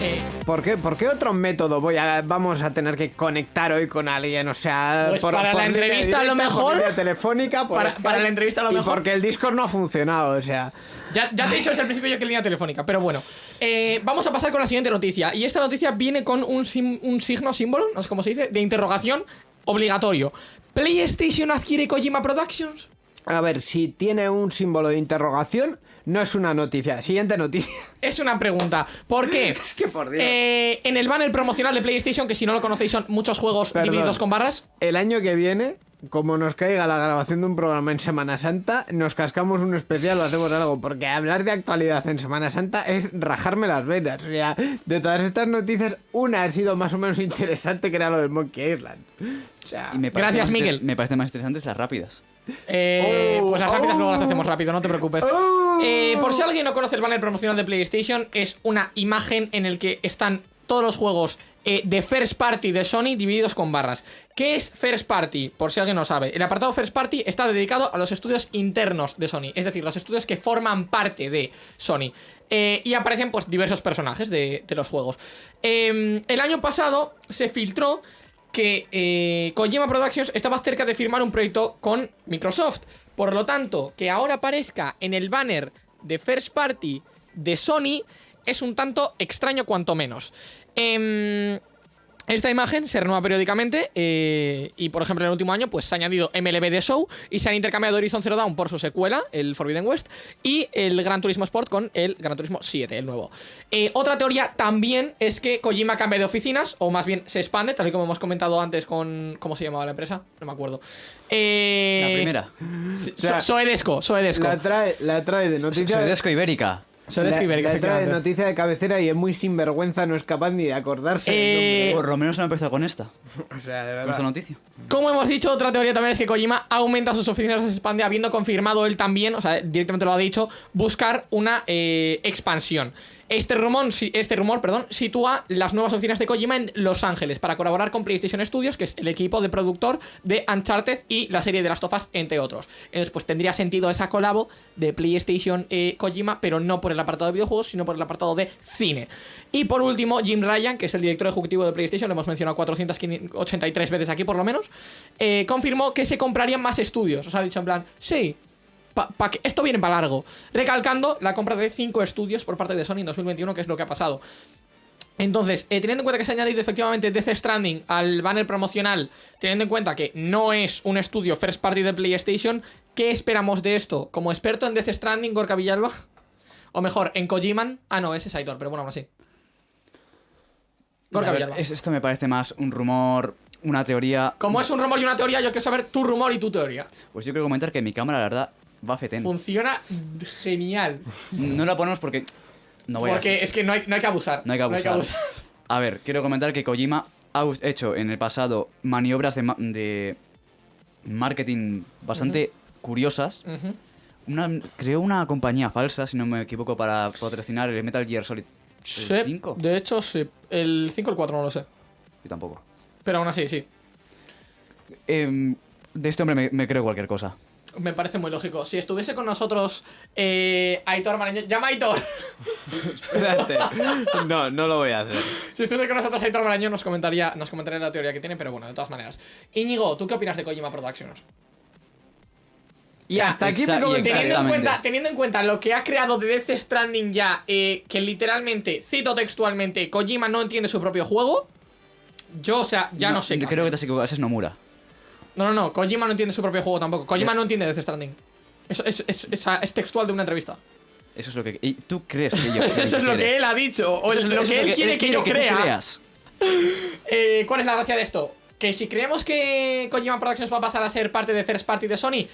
Eh, ¿Por qué, por qué otro método voy a, vamos a tener que conectar hoy con alguien? O sea, Pues para la entrevista, a lo por mejor- telefónica, por para- Skype, para la entrevista, a lo mejor- porque el Discord no ha funcionado, o sea. ya, ya te he dicho desde el principio yo que línea telefónica, pero bueno. Eh, vamos a pasar con la siguiente noticia. Y esta noticia viene con un, sim- un signo, símbolo, no sé cómo se dice, de interrogación obligatorio. ¿PlayStation adquiere Kojima Productions? A ver, si tiene un símbolo de interrogación, no es una noticia. Siguiente noticia. Es una pregunta. ¿Por qué? Es que por Dios. Eh, en el banner promocional de PlayStation, que si no lo conocéis son muchos juegos Perdón. divididos con barras. El año que viene, como nos caiga la grabación de un programa en Semana Santa, nos cascamos un especial o hacemos algo. Porque hablar de actualidad en Semana Santa es rajarme las venas. O sea, de todas estas noticias, una ha sido más o menos interesante que era lo del Monkey Island. O sea, Y me parece Gracias, Miguel. Me parecen más interesantes las rápidas. Eh, Oh, pues las rápidas oh. luego las hacemos rápido, no te preocupes. Eh, por si alguien no conoce el banner promocional de PlayStation, es una imagen en el que están todos los juegos eh, de First Party de Sony divididos con barras. ¿Qué es First Party? Por si alguien no sabe. El apartado First Party está dedicado a los estudios internos de Sony, es decir, los estudios que forman parte de Sony. Eh, y aparecen pues diversos personajes de, de los juegos. Eh, el año pasado se filtró que eh, Kojima Productions estaba cerca de firmar un proyecto con Microsoft. Por lo tanto, que ahora aparezca en el banner de First Party de Sony es un tanto extraño cuanto menos. Em, esta imagen se renueva periódicamente eh, y, por ejemplo, en el último año pues se ha añadido MLB The Show y se han intercambiado Horizon Zero Dawn por su secuela, el Forbidden West, y el Gran Turismo Sport con el Gran Turismo 7, el nuevo. Eh, otra teoría también es que Kojima cambia de oficinas, o más bien se expande, tal y como hemos comentado antes con... ¿Cómo se llamaba la empresa? No me acuerdo. Eh, La primera. Sea, Soedesco, Soedesco. la trae, la trae de noticia. Soedesco Ibérica. Soedesco la- la de noticia de cabecera y es muy sinvergüenza, no es capaz ni de acordarse. Eh. Por lo menos no ha empezado con esta. o sea, de Con verdad. esta noticia. Como hemos dicho, otra teoría también es que Kojima aumenta sus oficinas, se expande, habiendo confirmado él también, o sea, directamente lo ha dicho, buscar una eh, expansión. Este este rumor perdón, sitúa las nuevas oficinas de Kojima en Los Ángeles para colaborar con PlayStation Studios, que es el equipo de productor de Uncharted y la serie de Last of Us, entre otros. Entonces, pues tendría sentido esa colabo de PlayStation eh, Kojima, pero no por el apartado de videojuegos, sino por el apartado de cine. Y por último, Jim Ryan, que es el director ejecutivo de PlayStation, lo hemos mencionado 483 veces aquí por lo menos, eh, confirmó que se comprarían más estudios. O sea, ha dicho en plan, sí, pa- pa que esto viene para largo. Recalcando la compra de 5 estudios por parte de Sony en 2021, que es lo que ha pasado. Entonces, eh, teniendo en cuenta que se ha añadido efectivamente Death Stranding al banner promocional, teniendo en cuenta que no es un estudio first party de PlayStation, ¿qué esperamos de esto? Como experto en Death Stranding, Gorka Villalba, o mejor, en Kojiman, ah no, ese es Aitor, pero bueno, aún así. Gorka ver, Villalba. es- esto me parece más un rumor, una teoría. Como es un rumor y una teoría, yo quiero saber tu rumor y tu teoría. Pues yo quiero comentar que mi cámara, la verdad, va fetén. Funciona genial. No la ponemos porque. No voy a. Porque es que no hay, no hay que abusar. No hay que abusar. A ver, quiero comentar que Kojima ha hecho en el pasado maniobras de, ma- de marketing bastante curiosas. Ujú. Una, creó una compañía falsa, si no me equivoco, para patrocinar el Metal Gear Solid Sí, 5. de hecho, sí. El 5 o el 4 no lo sé. Yo tampoco. Pero aún así, sí. Em, de este hombre me, me creo cualquier cosa. Me parece muy lógico. Si estuviese con nosotros eh, Aitor Marañón... ¡Llama a Aitor! Espérate. No, no lo voy a hacer. si estuviese con nosotros Aitor Marañón nos comentaría, nos comentaría la teoría que tiene, pero bueno, de todas maneras. Íñigo, ¿tú qué opinas de Kojima Productions? Y hasta aquí comentario. Teniendo en, cuenta, teniendo en cuenta lo que ha creado de Death Stranding ya, eh, que literalmente, cito textualmente, Kojima no entiende su propio juego, yo, o sea, ya no, sé qué Creo hacer. que te has equivocado, ese es Nomura. No, no, no, Kojima no entiende su propio juego tampoco. Kojima no entiende Death Stranding. Eso es, es- es- es textual de una entrevista. Eso es lo que. y ¿Tú crees que yo.? Eso es lo que él ha dicho, o Eso es lo que él quiere que yo crea. creas. Eh, ¿Cuál es la gracia de esto? Que si creemos que Kojima Productions va a pasar a ser parte de First Party de Sony,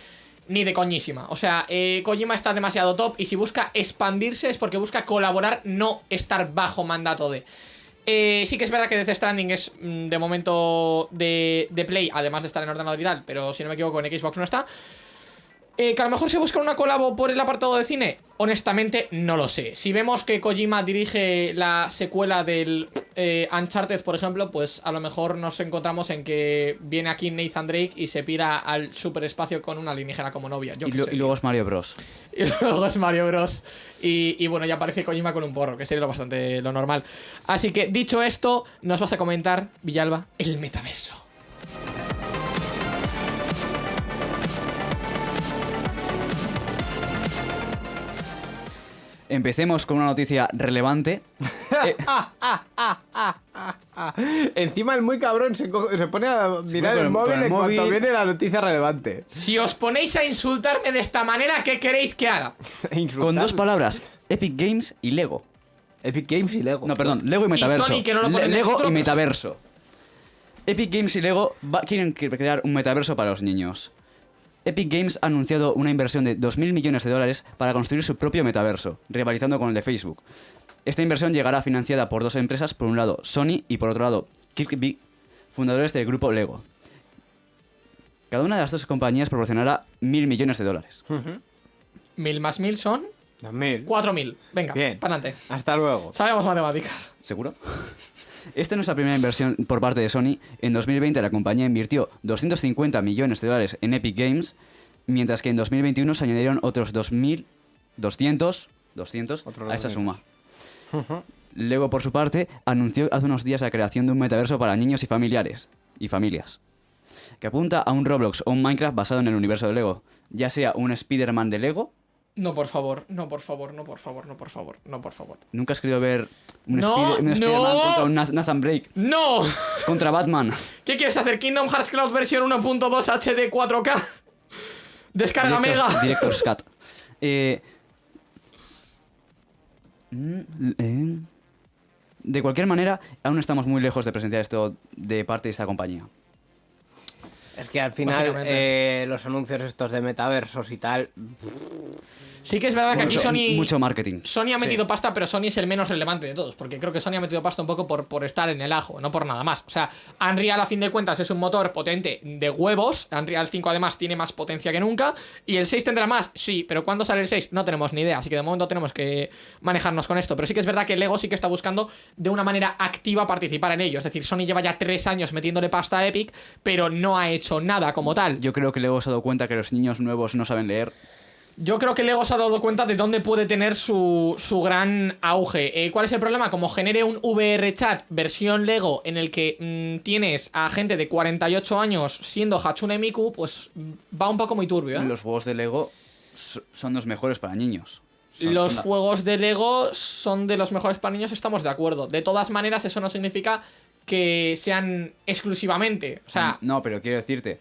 ni de coñísima. O sea, eh, Kojima está demasiado top y si busca expandirse es porque busca colaborar, no estar bajo mandato de. Eh, sí que es verdad que Death Stranding es mm, de momento de, de Play, además de estar en ordenador y pero si no me equivoco en Xbox no está. Eh, que a lo mejor se busca una colabo por el apartado de cine, honestamente no lo sé. Si vemos que Kojima dirige la secuela del eh, Uncharted, por ejemplo, pues a lo mejor nos encontramos en que viene aquí Nathan Drake y se pira al superespacio con una alienígena como novia. Yo Y, qué lo- sé, y luego es Mario Bros. y luego es Mario Bros. Y, y bueno, ya aparece Kojima con un porro, que sería lo bastante lo normal. Así que, dicho esto, nos vas a comentar, Villalba, el metaverso. Empecemos con una noticia relevante. Eh, Encima el muy cabrón se, coge- se pone a mirar el el- móvil el en cuanto móvil. viene la noticia relevante. Si os ponéis a insultarme de esta manera, ¿qué queréis que haga? Con dos palabras, Epic Games y Lego. Epic Games y Lego. No, perdón, Lego y metaverso. Sony, que no lo pone Le- en el Lego y metaverso. Epic Games y Lego quieren cre- crear un metaverso para los niños. Epic Games ha anunciado una inversión de 2.000 millones de dólares para construir su propio metaverso, rivalizando con el de Facebook. Esta inversión llegará financiada por dos empresas, por un lado Sony y por otro lado Kirkby, fundadores del grupo Lego. Cada una de las dos compañías proporcionará mil millones de dólares. Mil más mil son 2000. cuatro mil. Venga, Bien. para adelante. Hasta luego. Sabemos matemáticas. ¿Seguro? Esta no es la primera inversión por parte de Sony. En 2020 la compañía invirtió 250 millones de dólares en Epic Games, mientras que en 2021 se añadieron otros 2.200 200 Otros a esa 200. suma. Lego, por su parte, anunció hace unos días la creación de un metaverso para niños y familiares y familias, que apunta a un Roblox o un Minecraft basado en el universo de Lego, ya sea un Spider-Man de Lego. No, por favor, no, por favor, no, por favor, no, por favor, no, por favor. Nunca has querido ver un, No, Spider- un Spider-Man no. contra un Nath- Nathan Drake, ¡No! contra Batman. ¿Qué quieres hacer? ¿Kingdom Hearts Cloud versión 1.2 HD 4K? Descarga Mega. Director's Cut. Eh, mm, eh, de cualquier manera, aún estamos muy lejos de presenciar esto de parte de esta compañía. Es que al final eh, los anuncios estos de metaversos y tal. Sí que es verdad que aquí Sony... mucho marketing. Sony ha metido pasta, pero Sony es el menos relevante de todos, porque creo que Sony ha metido pasta un poco por, por estar en el ajo, no por nada más. O sea, Unreal a fin de cuentas es un motor potente de huevos, Unreal 5 además tiene más potencia que nunca, y el 6 tendrá más, sí, pero ¿cuándo sale el 6? No tenemos ni idea, así que de momento tenemos que manejarnos con esto. Pero sí que es verdad que Lego sí que está buscando de una manera activa participar en ello, es decir, Sony lleva ya tres años metiéndole pasta a Epic, pero no ha hecho nada como tal. Yo creo que luego se ha dado cuenta que los niños nuevos no saben leer. Yo creo que Lego se ha dado cuenta de dónde puede tener su, su gran auge. Eh, ¿Cuál es el problema? Como genere un VR chat versión Lego en el que mm, tienes a gente de 48 años siendo Hatsune Miku, pues mm, va un poco muy turbio. ¿eh? Los juegos de Lego so- son los mejores para niños. Son- Los son la- juegos de Lego son de los mejores para niños, estamos de acuerdo. De todas maneras, eso no significa que sean exclusivamente. O sea, No, pero quiero decirte,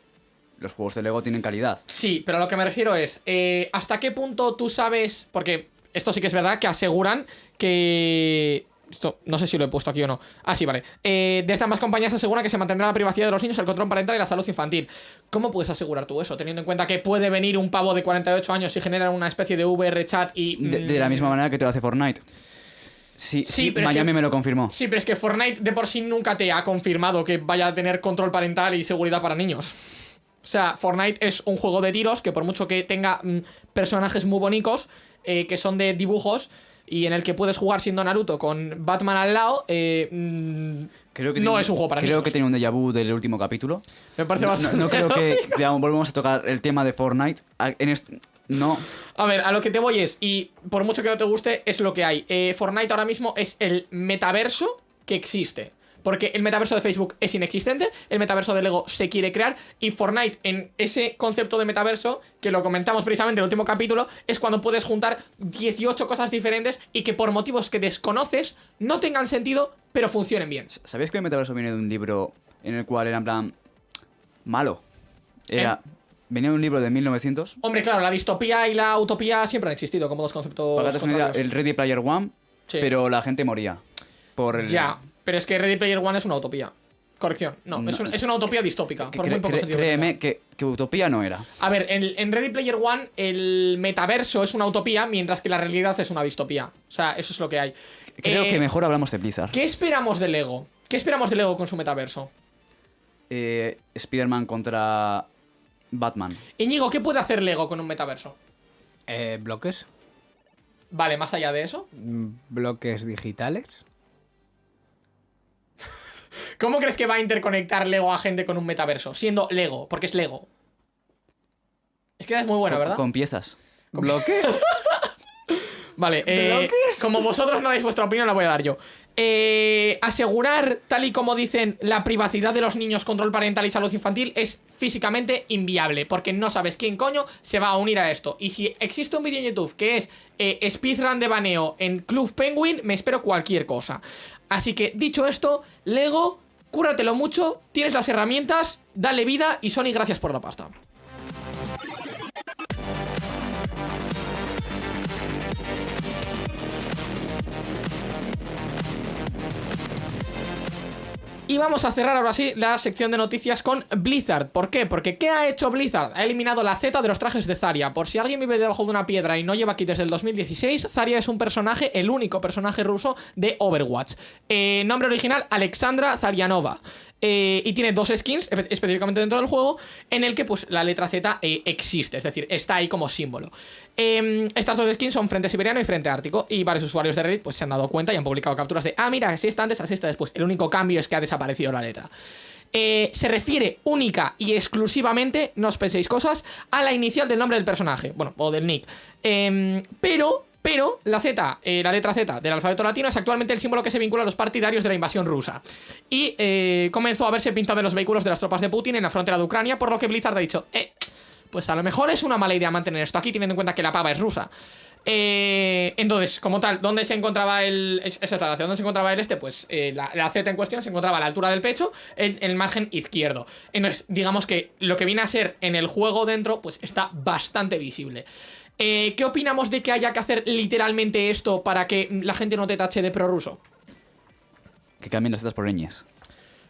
los juegos de Lego tienen calidad. Sí, pero a lo que me refiero es, eh, ¿hasta qué punto tú sabes? Porque esto sí que es verdad que aseguran que... Esto, no sé si lo he puesto aquí o no. Ah, sí, vale. Eh, desde ambas compañías aseguran que se mantendrá la privacidad de los niños, el control parental y la salud infantil. ¿Cómo puedes asegurar tú eso? Teniendo en cuenta que puede venir un pavo de 48 años y generar una especie de VR chat y... De, de la mm, misma manera que te lo hace Fortnite. Sí, Sí, sí, pero es Miami que- me lo confirmó. Sí, pero es que Fortnite de por sí nunca te ha confirmado que vaya a tener control parental y seguridad para niños. O sea, Fortnite es un juego de tiros que por mucho que tenga mm, personajes muy bonitos, eh, que son de dibujos, y en el que puedes jugar siendo Naruto con Batman al lado, eh, mm, Creo que no tiene- es un juego para Creo niños. que tiene un déjà vu del último capítulo. Me parece No, bastante... no- no creo que digamos, volvamos a tocar el tema de Fortnite. A- En est- no, A ver, a lo que te voy es, y por mucho que no te guste, es lo que hay. Eh, Fortnite ahora mismo es el metaverso que existe. Porque el metaverso de Facebook es inexistente, el metaverso de Lego se quiere crear, y Fortnite en ese concepto de metaverso, que lo comentamos precisamente en el último capítulo, es cuando puedes juntar 18 cosas diferentes y que por motivos que desconoces no tengan sentido, pero funcionen bien. ¿sabéis que el metaverso viene de un libro en el cual era en plan malo? Era venía de un libro de 1900. Hombre, claro, la distopía y la utopía siempre han existido como dos conceptos. Para idea, el Ready Player One, Sí. pero la gente moría por el Ya, pero es que Ready Player One es una utopía. Corrección, no, No. Es, un- es una utopía distópica, por muy poco sentido créeme que, que utopía no era. A ver, en, en Ready Player One el metaverso es una utopía, mientras que la realidad es una distopía. O sea, eso es lo que hay. Creo Eh, que mejor hablamos de Blizzard. ¿Qué esperamos de Lego? ¿Qué esperamos de Lego con su metaverso? Eh, Spider-Man contra Batman. Íñigo, ¿qué puede hacer Lego con un metaverso? Eh, ¿Bloques? Vale, más allá de eso. Mm, ¿Bloques digitales? ¿Cómo crees que va a interconectar Lego a gente con un metaverso? Siendo Lego, porque es Lego. Es que es muy bueno, Con- ¿verdad? Con piezas. ¿Bloques? Vale, eh, como vosotros no dais vuestra opinión, la voy a dar yo. Eh, asegurar, tal y como dicen, la privacidad de los niños, control parental y salud infantil es físicamente inviable, porque no sabes quién coño se va a unir a esto. Y si existe un vídeo en YouTube que es eh, speedrun de baneo en Club Penguin, me espero cualquier cosa. Así que, dicho esto, Lego, cúratelo mucho, tienes las herramientas, dale vida y Sony, gracias por la pasta. Y vamos a cerrar ahora sí la sección de noticias con Blizzard. ¿Por qué? Porque ¿qué ha hecho Blizzard? Ha eliminado la Z de los trajes de Zarya. Por si alguien vive debajo de una piedra y no lleva aquí desde el 2016, Zarya es un personaje, el único personaje ruso de Overwatch. Eh, nombre original, Alexandra Zaryanova. Eh, y tiene dos skins espe- específicamente dentro del juego en el que pues la letra Z eh, existe, es decir, está ahí como símbolo. Eh, estas dos skins son Frente Siberiano y Frente Ártico y varios usuarios de Reddit pues se han dado cuenta y han publicado capturas de, ah mira, así está antes, así está después. El único cambio es que ha desaparecido la letra. Eh, se refiere única y exclusivamente, no os penséis cosas, a la inicial del nombre del personaje, bueno, o del nick. Em, pero, pero, la Z, eh, la letra Z del alfabeto latino es actualmente el símbolo que se vincula a los partidarios de la invasión rusa. Y eh, comenzó a verse pintado en los vehículos de las tropas de Putin en la frontera de Ucrania, por lo que Blizzard ha dicho, eh, pues a lo mejor es una mala idea mantener esto aquí, teniendo en cuenta que la pava es rusa. Eh, entonces, como tal, ¿dónde se encontraba el. es- Esa ¿dónde se encontraba el este? Pues la, la Z en cuestión se encontraba a la altura del pecho, en, en el margen izquierdo. Entonces, digamos que lo que viene a ser en el juego dentro, pues está bastante visible. Eh, ¿Qué opinamos de que haya que hacer literalmente esto para que la gente no te tache de prorruso? Que cambien las zetas por ñes.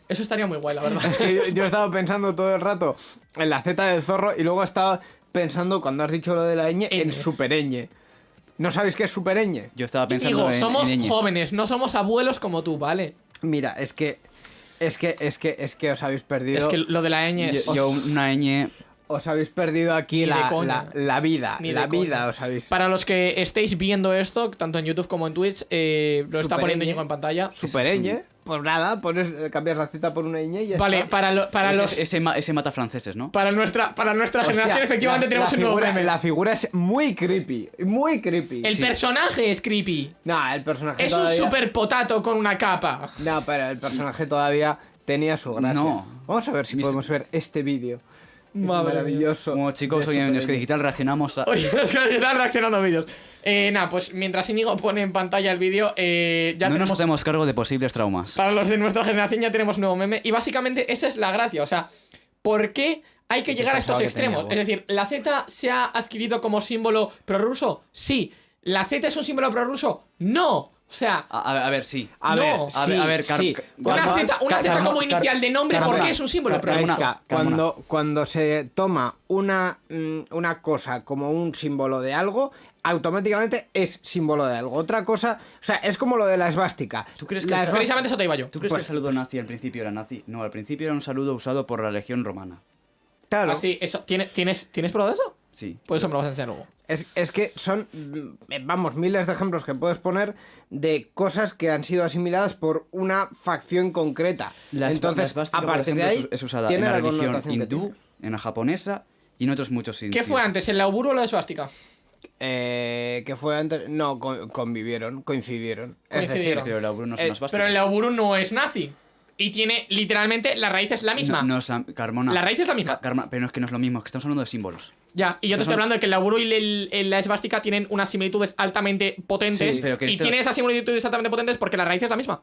Eso estaría muy guay, la verdad. yo, yo estaba pensando todo el rato en la Z del zorro y luego estaba pensando, cuando has dicho lo de la ñ, en Ñ. supereñe. ¿No sabéis qué es supereñe? Yo estaba pensando Digo, en, somos en jóvenes, no somos abuelos como tú, ¿vale? Mira, es que. Es que, es que, es que os habéis perdido. Es que lo de la ñ es... Yo, yo una ñ... Os habéis perdido aquí la, la, la vida. Ni la vida coña. os habéis. Para los que estéis viendo esto, tanto en YouTube como en Twitch, eh, lo está Super poniendo ñ. Íñigo en pantalla. Supereñe. Pues nada, pones, cambias la Z por una ñ y ya Vale, está. para, lo- para ese, los... ese ese mata franceses, ¿no? Para nuestra, para nuestra Hostia, generación, efectivamente, la- tenemos la un nuevo meme. La figura es muy creepy. Muy creepy. El personaje es creepy. Nah, el personaje Es un todavía... super potato con una capa. No, pero el personaje todavía tenía su gracia. No. Vamos a ver si podemos ver este vídeo. Madre maravilloso. Como chicos, hoy en Ñ. Digital reaccionamos a... Oye, que están reaccionando a vídeos. Eh, nada, pues mientras Íñigo pone en pantalla el vídeo, eh, ya no tenemos... nos hacemos cargo de posibles traumas. Para los de nuestra generación ya tenemos nuevo meme. Y básicamente esa es la gracia. O sea, ¿por qué hay que llegar a estos extremos? Es decir, ¿la Z se ha adquirido como símbolo prorruso? Sí. ¿La Z es un símbolo prorruso? No. O sea, A, a ver, sí. A No. ver, A ver, sí, a ver, sí. Una Z, una como inicial de nombre, ¿por Carmona, qué es un símbolo? Gaisca, Carmona. cuando, cuando se toma una, mm, una cosa como un símbolo de algo, automáticamente es símbolo de algo. Otra cosa, o sea, es como lo de la esvástica. ¿Tú crees que La el- esvástica- Precisamente eso te iba yo. ¿Tú crees Pues- que el saludo nazi al principio era nazi? No, al principio era un saludo usado por la legión romana. Claro, Así, eso. ¿Tienes, tienes, ¿Tienes prueba de eso? Sí. Pues eso me lo vas a enseñar luego. es, es que son, vamos, miles de ejemplos que puedes poner de cosas que han sido asimiladas por una facción concreta. Entonces, esvástica, a partir de ahí, es- usada en tiene la la religión hindú, en la japonesa y en otros muchos ¿Qué sitios. fue antes, el lauburo o la esvástica? Eh, que fue antes, no, co- convivieron, coincidieron. Es decir. Pero no es Eh, el lauburo no es nazi. Y tiene, literalmente, la raíz es la misma. No, no es la- Carmona. La raíz es la misma. Ca- Carmona, pero no es que no es lo mismo, es que estamos hablando de símbolos. Ya, y yo te estoy son- hablando de que el laburo y el- el- la esvástica tienen unas similitudes altamente potentes. Sí, pero que y tienen esas similitudes altamente potentes porque la raíz es la misma.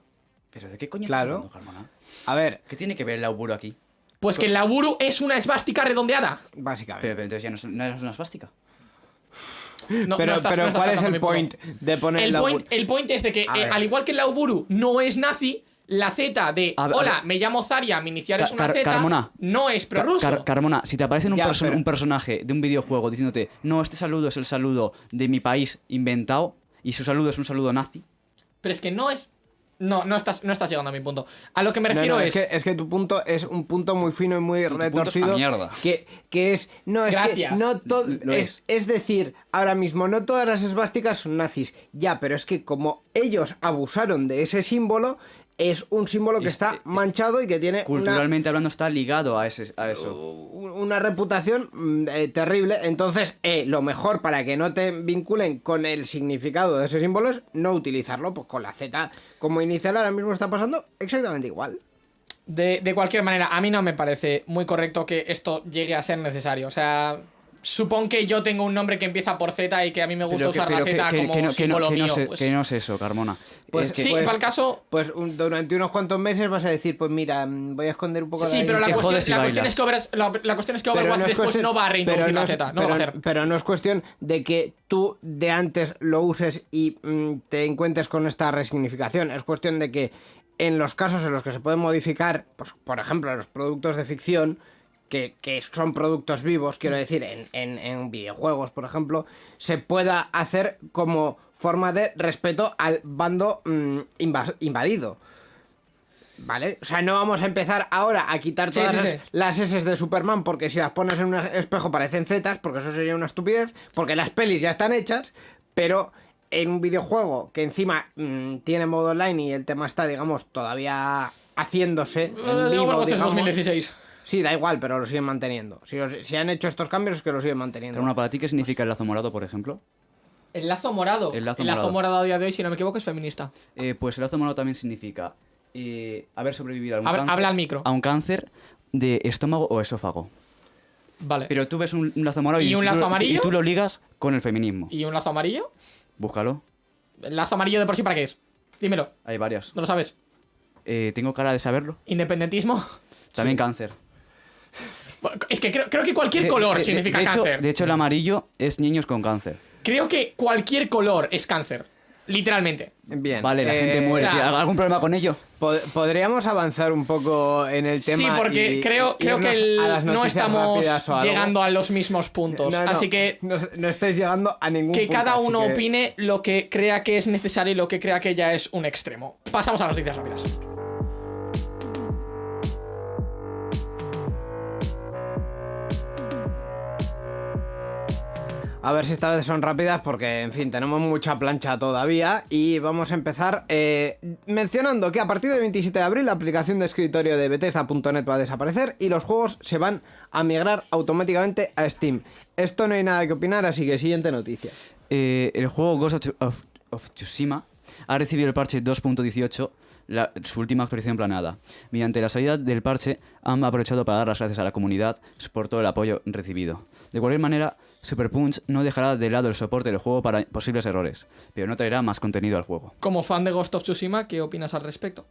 ¿Pero de qué coño Claro. estás hablando, Carmona? A ver, ¿Qué tiene que ver el auguro aquí? Pues que el laburo es una esvástica redondeada. básicamente. Pero, pero entonces ya no es, no es una esvástica. No, pero no estás- pero ¿cuál es el point de poner El la point, el point es de que, eh, al igual que el Lauburu no es nazi, la Z de ver, Hola, me llamo Zaria, mi inicial es una Car- Z, Carmona. no es prorruso. Car- Carmona, si te aparece un, Ya, perso- pero- un personaje de un videojuego diciéndote, no, este saludo es el saludo de mi país inventado y su saludo es un saludo nazi, Pero es que no es. No, no estás, no estás llegando a mi punto. A lo que me refiero no, es. es, que, es que tu punto es un punto muy fino y muy Tu- tu punto es retorcido. mierda. Que, que es. No, es Gracias. que no todo. Lo Es, es decir, ahora mismo, no todas las esvásticas son nazis. Ya, pero es que como ellos abusaron de ese símbolo, es un símbolo que Es- está es- manchado y que tiene una, culturalmente hablando está ligado a, ese, a eso. una reputación mm, eh, terrible. Entonces, eh, lo mejor para que no te vinculen con el significado de ese símbolo es no utilizarlo. Pues con la Z como inicial ahora mismo está pasando exactamente igual. De, de cualquier manera, a mí no me parece muy correcto que esto llegue a ser necesario. O sea, Supón que yo tengo un nombre que empieza por Z y que a mí me gusta Pero que- usar pero la Z que- como que no- que no- símbolo que no mío. sé- pues- que no es eso, Carmona. Pues Es que- sí, pues- para el caso. Pues un- durante unos cuantos meses vas a decir, pues mira, mm, voy a esconder un poco Sí, pero la que cuestión, jodes y la cuestión es que Over- la, la cuestión es que Pero Overwatch no es después cuestión- no va a reintroducir pero la no es- Z. No pero, lo va a hacer. pero no es cuestión de que tú de antes lo uses y mm, te encuentres con esta resignificación. Es cuestión de que en los casos en los que se pueden modificar, pues, por ejemplo, los productos de ficción, que, que son productos vivos, quiero decir, en, en- en videojuegos, por ejemplo, se pueda hacer como forma de respeto al bando mm, invas- invadido. ¿Vale? O sea, no vamos a empezar ahora a quitar todas sí, las, sí. las S de Superman porque si las pones en un espejo parecen Zetas, porque eso sería una estupidez, porque las pelis ya están hechas, pero en un videojuego que encima mm, tiene modo online y el tema está, digamos, todavía haciéndose en Eh, vivo, digamos. 2016. Sí, da igual, pero lo siguen manteniendo. Si, han hecho estos cambios es que lo siguen manteniendo. Carmona, ¿para ti qué significa el lazo morado, por ejemplo? El lazo morado. El lazo morado. morado a día de hoy, si no me equivoco, es feminista. Eh, pues el lazo morado también significa eh, haber sobrevivido a un, Habla- cáncer, habla al micro. a un cáncer de estómago o esófago. Vale. Pero tú ves un, un lazo morado ¿Y un tú lazo lo- amarillo? y tú lo ligas con el feminismo. ¿Y un lazo amarillo? Búscalo. ¿El lazo amarillo de por sí para qué es? Dímelo. Hay varias. ¿No lo sabes? Eh, ¿Tengo cara de saberlo? ¿Independentismo? También cáncer. Es que creo, creo que cualquier color de- significa de hecho- cáncer. de hecho, el amarillo es niños con cáncer. Creo que cualquier color es cáncer. Literalmente. Bien. Vale, la eh, gente muere. o sea- ¿Hay ¿Algún problema con ello? pod- Podríamos avanzar un poco en el tema. Sí, porque y- creo, y creo que el- no estamos llegando a los mismos puntos. No, no, Así que no, no estáis llegando a ningún que punto, cada uno que- opine lo que crea que es necesario y lo que crea que ya es un extremo. Pasamos a las noticias rápidas. A ver si esta vez son rápidas porque, en fin, tenemos mucha plancha todavía y vamos a empezar eh, mencionando que a partir del 27 de abril la aplicación de escritorio de Bethesda.net va a desaparecer y los juegos se van a migrar automáticamente a Steam. Esto no hay nada que opinar, así que siguiente noticia. Eh, el juego Ghost of, Tsushima ha recibido el parche 2.18, la- su última actualización planeada. Mediante la salida del parche, han aprovechado para dar las gracias a la comunidad por todo el apoyo recibido. De cualquier manera, Super Punch no dejará de lado el soporte del juego para posibles errores, pero no traerá más contenido al juego. Como fan de Ghost of Tsushima, ¿qué opinas al respecto?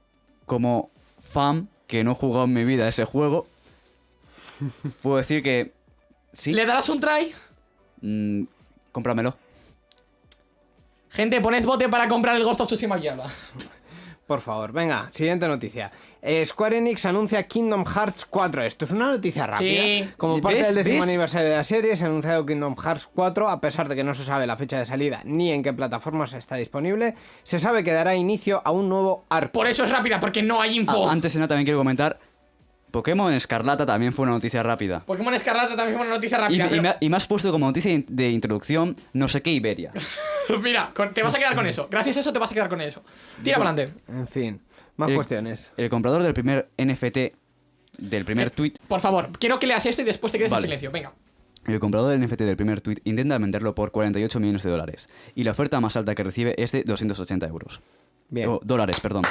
Como fan que no he jugado en mi vida ese juego, puedo decir que sí, ¿Le darás un try? mm, cómpramelo. Gente, poned bote para comprar el Ghost of Tsushima mierda. Por favor, venga, siguiente noticia. Eh, Square Enix anuncia Kingdom Hearts 4. Esto es una noticia rápida. Sí. Como parte ¿Ves? del décimo ¿Ves? aniversario de la serie, se ha anunciado Kingdom Hearts 4, a pesar de que no se sabe la fecha de salida ni en qué plataformas está disponible. Se sabe que dará inicio a un nuevo arco. Por eso es rápida, porque no hay info. Ah, antes de nada también quiero comentar, Pokémon Escarlata también fue una noticia rápida. Pokémon Escarlata también fue una noticia rápida. y pero- me, y me has puesto como noticia de introducción no sé qué Iberia. Mira, con- te vas a quedar con eso. Gracias a eso te vas a quedar con eso. Tira para adelante. En fin, más El- cuestiones. El comprador del primer NFT, del primer tweet, Por favor, quiero que leas esto y después te quedes Vale. en silencio. Venga. el comprador del NFT del primer tweet intenta venderlo por 48 millones de dólares. Y la oferta más alta que recibe es de 280 euros. Bien. Oh, dólares, perdón.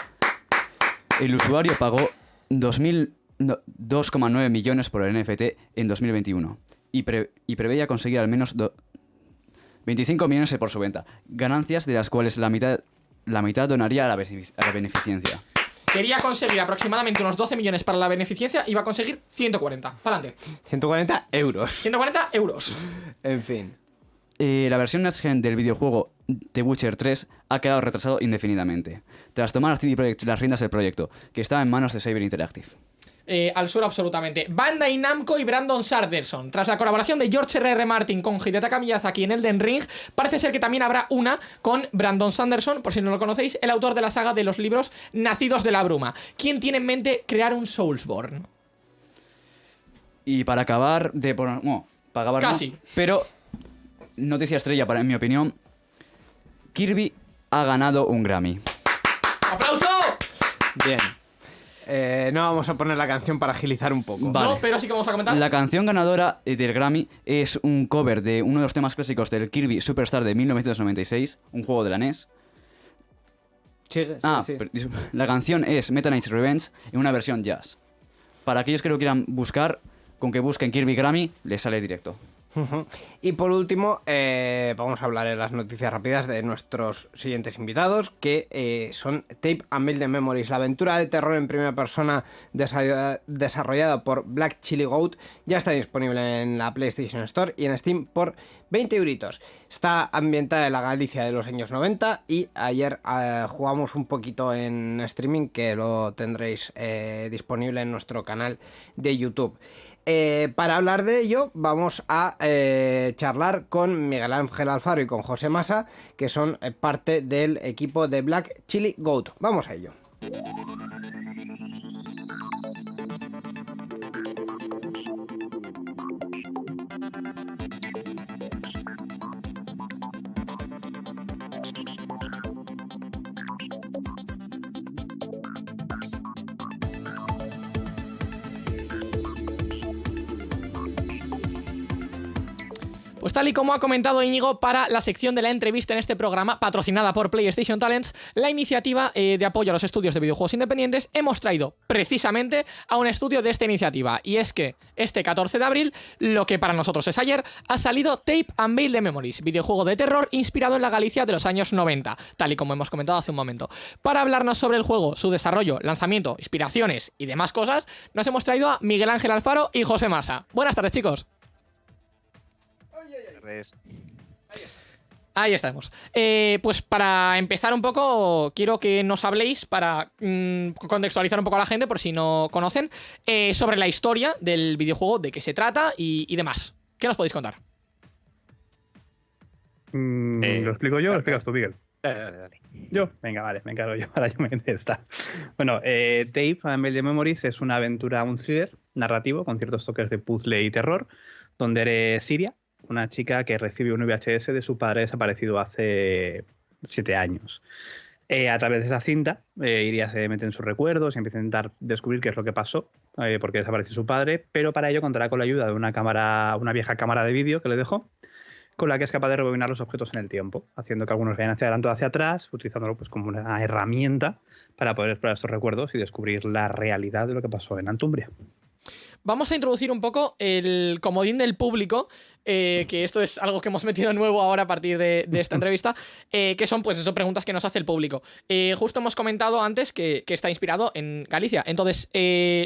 El usuario pagó 2000 no, 2,9 millones por el NFT en 2021 y, pre- y preveía conseguir al menos do- 25 millones por su venta, ganancias de las cuales la mitad, la mitad donaría a la, benefic- a la beneficencia. Quería conseguir aproximadamente unos 12 millones para la beneficencia y va a conseguir 140. Para adelante. 140 euros. 140 euros. En fin. Eh, la versión Next Gen del videojuego The Witcher 3 ha quedado retrasado indefinidamente, tras tomar CD Projekt las riendas del proyecto, que estaba en manos de Saber Interactive. Eh, al sur absolutamente. Bandai Namco y Brandon Sanderson. Tras la colaboración de George R.R. Martin con Hidetaka Miyazaki en Elden Ring, parece ser que también habrá una con Brandon Sanderson, por si no lo conocéis, el autor de la saga de los libros Nacidos de la Bruma. ¿Quién tiene en mente crear un Soulsborne? Y para acabar de poner... Bueno, para acabar no, Casi. pero noticia estrella, para, en mi opinión, Kirby ha ganado un Grammy. ¡Aplauso! Bien. Eh, no vamos a poner la canción para agilizar un poco. Vale. No, pero sí que vamos a comentar. La canción ganadora del Grammy es un cover de uno de los temas clásicos del Kirby Superstar de 1996, un juego de la NES. Sí, Ah, sí. la canción es Meta Knight's Revenge en una versión jazz. Para aquellos que lo quieran buscar, con que busquen Kirby Grammy, les sale directo. Y por último, eh, vamos a hablar en las noticias rápidas de nuestros siguientes invitados, que eh, son Tape and Build Memories, la aventura de terror en primera persona desa- desarrollada por Black Chili Goat, ya está disponible en la PlayStation Store y en Steam por 20 euritos. Está ambientada en la Galicia de los años 90 y ayer eh, jugamos un poquito en streaming que lo tendréis disponible en nuestro canal de YouTube. Eh, para hablar de ello, vamos a eh, charlar con Miguel Ángel Alfaro y con José Massa, que son eh, parte del equipo de Black Chili Goat. Vamos a ello. Pues tal y como ha comentado Íñigo para la sección de la entrevista en este programa, patrocinada por PlayStation Talents, la iniciativa eh, de apoyo a los estudios de videojuegos independientes, hemos traído precisamente a un estudio de esta iniciativa. Y es que este 14 de abril, lo que para nosotros es ayer, ha salido Tape and Build the Memories, videojuego de terror inspirado en la Galicia de los años 90, tal y como hemos comentado hace un momento. Para hablarnos sobre el juego, su desarrollo, lanzamiento, inspiraciones y demás cosas, nos hemos traído a Miguel Ángel Alfaro y José Massa. Buenas tardes, chicos. Ahí estamos. Eh, pues para empezar un poco, quiero que nos habléis, para mm, contextualizar un poco a la gente, por si no conocen, eh, sobre la historia del videojuego, de qué se trata y, y demás. ¿Qué nos podéis contar? Mm, Eh, ¿Lo explico yo o lo explicas tú, Miguel? Dale, dale, dale. Yo, venga, vale, me encargo yo. Ahora yo me esta. Bueno, eh, Tape and Build the Memories es una aventura, un thriller narrativo con ciertos toques de puzzle y terror, donde eres Siria, una chica que recibe un VHS de su padre desaparecido hace siete años. Eh, a través de esa cinta, eh, Iria se mete en sus recuerdos y empieza a intentar descubrir qué es lo que pasó, eh, porque desapareció su padre, pero para ello contará con la ayuda de una cámara, una vieja cámara de vídeo que le dejó, con la que es capaz de rebobinar los objetos en el tiempo, haciendo que algunos vayan hacia adelante o hacia atrás, utilizándolo pues, como una herramienta para poder explorar estos recuerdos y descubrir la realidad de lo que pasó en Antumbria. Vamos a introducir un poco el comodín del público, eh, que esto es algo que hemos metido nuevo ahora a partir de, de esta entrevista, eh, que son pues eso, preguntas que nos hace el público. Eh, justo hemos comentado antes que, que está inspirado en Galicia. Entonces,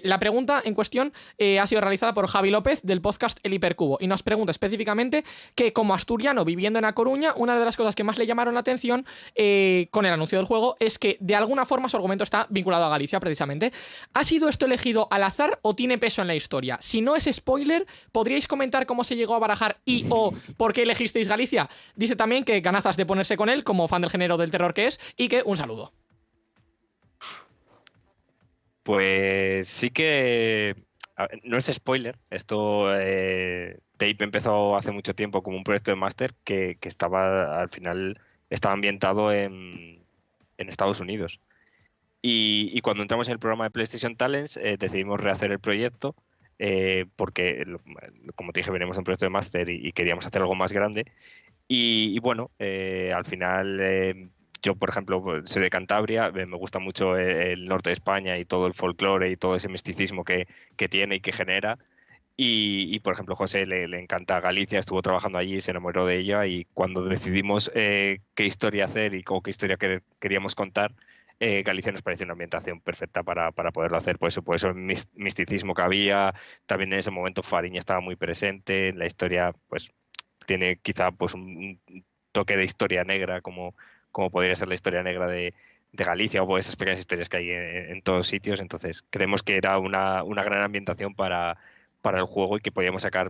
la pregunta en cuestión ha sido realizada por Javi López del podcast El Hipercubo y nos pregunta específicamente que como asturiano viviendo en A Coruña, una de las cosas que más le llamaron la atención con el anuncio del juego es que de alguna forma su argumento está vinculado a Galicia precisamente. ¿Ha sido esto elegido al azar o tiene peso en la historia? Si no es spoiler, ¿podríais comentar cómo se llegó a barajar y o por qué elegisteis Galicia? Dice también que ganazas de ponerse con él como fan del género del terror que es y que un saludo. Pues sí que no es spoiler. Esto eh, Tape empezó hace mucho tiempo como un proyecto de máster que, estaba al final estaba ambientado en, en Estados Unidos. Y, y cuando entramos en el programa de PlayStation Talents eh, decidimos rehacer el proyecto eh, porque, como te dije, venimos de un proyecto de máster y, y queríamos hacer algo más grande. Y, y bueno, eh, al final eh, yo, por ejemplo, soy de Cantabria, eh, me gusta mucho el, el norte de España y todo el folclore y todo ese misticismo que, que tiene y que genera. Y, y, por ejemplo, José le, le encanta Galicia, estuvo trabajando allí, se enamoró de ella y cuando decidimos eh, qué historia hacer y cómo- qué historia quer- queríamos contar, eh, Galicia nos pareció una ambientación perfecta para, para poderlo hacer. Por eso, por eso el mis- misticismo que había, también en ese momento Fariña estaba muy presente, en la historia pues tiene quizá pues un, toque de historia negra como, como podría ser la historia negra de, Galicia o esas pequeñas historias que hay en, todos sitios. Entonces, creemos que era una, una gran ambientación para, para el juego y que podíamos sacar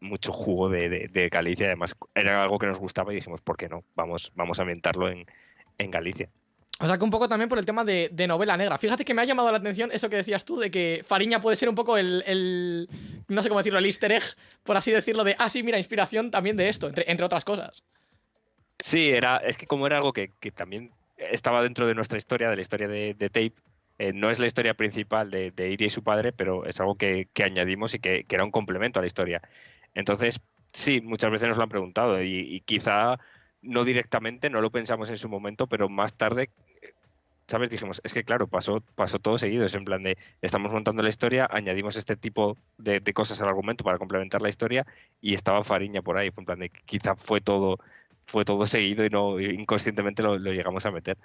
mucho jugo de, de- de Galicia. Además, era algo que nos gustaba y dijimos, ¿por qué no? Vamos, vamos a ambientarlo en, en Galicia. O sea que un poco también por el tema de, de novela negra. Fíjate que me ha llamado la atención eso que decías tú, de que Fariña puede ser un poco el, el- no sé cómo decirlo, el easter egg, por así decirlo, de, ah, sí, mira, inspiración también de esto, entre, entre otras cosas. Sí, era, es que como era algo que, que también estaba dentro de nuestra historia, de la historia de, Tape, eh, no es la historia principal de, de y su padre, pero es algo que, que añadimos y que, era un complemento a la historia. Entonces, sí, muchas veces nos lo han preguntado y, quizá no directamente, no lo pensamos en su momento, pero más tarde ¿sabes? Dijimos, es que claro, pasó, pasó todo seguido. Es en plan de, estamos montando la historia, añadimos este tipo de, cosas al argumento para complementar la historia y estaba Fariña por ahí. En plan de, quizá fue todo, fue todo seguido y no inconscientemente lo llegamos a meter.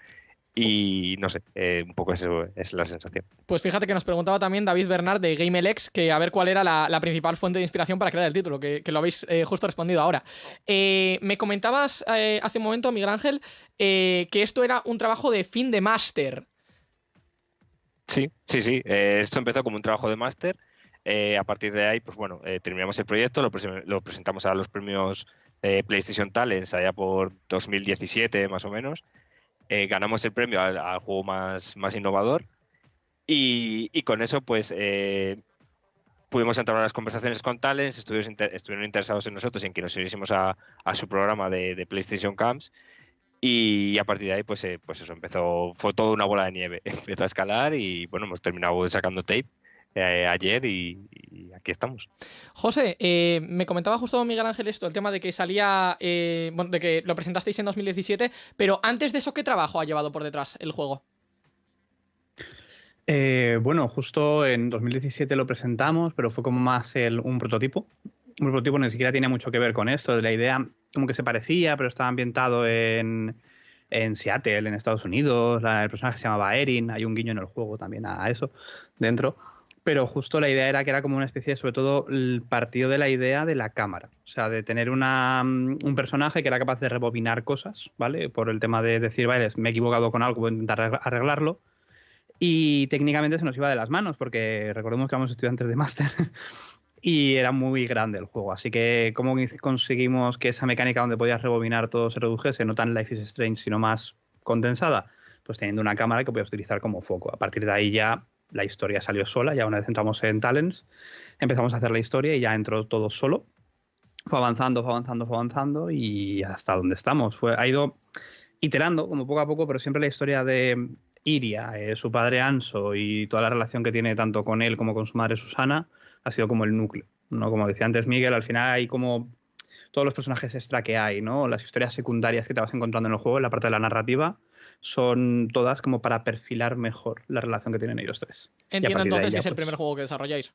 Y no sé, eh, un poco eso es la sensación. Pues fíjate que nos preguntaba también David Bernard de GameLex que a ver cuál era la, la principal fuente de inspiración para crear el título, que, que lo habéis eh, justo respondido ahora. Eh, me comentabas hace un momento, Miguel Ángel, que esto era un trabajo de fin de máster. Sí, sí, sí. esto empezó como un trabajo de máster. a partir de ahí, pues bueno, terminamos el proyecto, lo, lo presentamos a los premios PlayStation Talents allá por 2017 más o menos. Eh, ganamos el premio al, al juego más, más innovador. Y, y con eso pues eh, pudimos entrar a las conversaciones con Talents, estuvieron, inter- estuvieron interesados en nosotros y en que nos uniésemos a, a su programa de, de PlayStation Camps. Y a partir de ahí pues, eh, pues eso empezó, fue toda una bola de nieve, empezó a escalar y bueno, hemos terminado sacando tape eh, ayer y, y aquí estamos. José, eh, me comentaba justo Miguel Ángel esto, el tema de que salía, eh, bueno, de que lo presentasteis en 2017, pero antes de eso, ¿qué trabajo ha llevado por detrás el juego? Eh, bueno, justo en 2017 lo presentamos, pero fue como más el- un prototipo. Un prototipo ni siquiera tiene mucho que ver con esto. La idea como que se parecía, pero estaba ambientado en, en Seattle, en Estados Unidos. La- el personaje se llamaba Erin. Hay un guiño en el juego también a eso dentro. Pero justo la idea era que era como una especie, sobre todo, el partido de la idea de la cámara. O sea, de tener una, mm, un personaje que era capaz de rebobinar cosas, ¿vale? Por el tema de decir, vale, me he equivocado con algo, voy a intentar arregla- arreglarlo. Y técnicamente se nos iba de las manos, porque recordemos que éramos estudiantes de máster y era muy grande el juego. Así que, ¿cómo conseguimos que esa mecánica donde podías rebobinar todo se redujese? No tan Life is Strange, sino más condensada. Pues teniendo una cámara que podías utilizar como foco. A partir de ahí ya la historia salió sola. Ya una vez entramos en Talents, empezamos a hacer la historia y ya entró todo solo. Fue avanzando, fue avanzando, fue avanzando y hasta donde estamos. Fue, ha ido iterando, como poco a poco, pero siempre la historia de Iria, eh, su padre Anso y toda la relación que tiene tanto con él como con su madre Susana ha sido como el núcleo. ¿no? Como decía antes Miguel, al final hay como todos los personajes extra que hay, ¿no? las historias secundarias que te vas encontrando en el juego, en la parte de la narrativa, son todas como para perfilar mejor la relación que tienen ellos tres. Entiendo entonces que es el pues, primer juego que desarrolláis.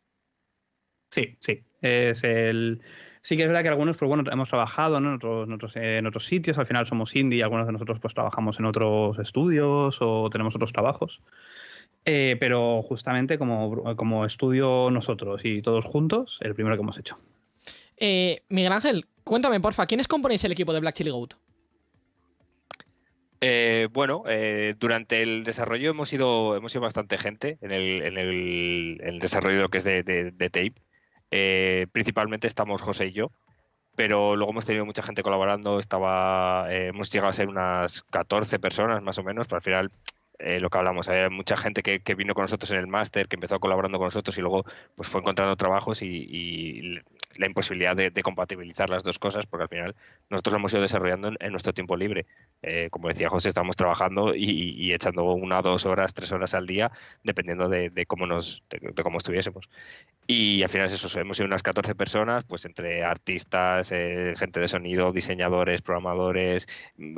Sí, sí. Es el... Sí que es verdad que algunos, pues bueno, hemos trabajado ¿no? en, otros, en, otros, en otros sitios, al final somos indie, y algunos de nosotros pues trabajamos en otros estudios o tenemos otros trabajos. Eh, pero justamente como, como estudio nosotros y todos juntos, el primero que hemos hecho. Eh, Miguel Ángel, cuéntame, porfa, ¿quiénes componéis el equipo de Black Chili Goat? Eh, bueno, eh, durante el desarrollo hemos ido, hemos ido bastante gente en el, en el, en el desarrollo de lo que es de, tape. Eh, principalmente estamos José y yo, pero luego hemos tenido mucha gente colaborando. Estaba, eh, hemos llegado a ser unas 14 personas más o menos, pero al final eh, lo que hablamos, hay mucha gente que, que vino con nosotros en el máster, que empezó colaborando con nosotros y luego pues fue encontrando trabajos y, y la imposibilidad de, de compatibilizar las dos cosas, porque al final nosotros lo hemos ido desarrollando en, en nuestro tiempo libre. Eh, como decía José, estamos trabajando y, y echando una, dos horas, tres horas al día, dependiendo de, de cómo nos, de, de cómo estuviésemos. Y al final es eso, hemos sido unas 14 personas, pues entre artistas, eh, gente de sonido, diseñadores, programadores,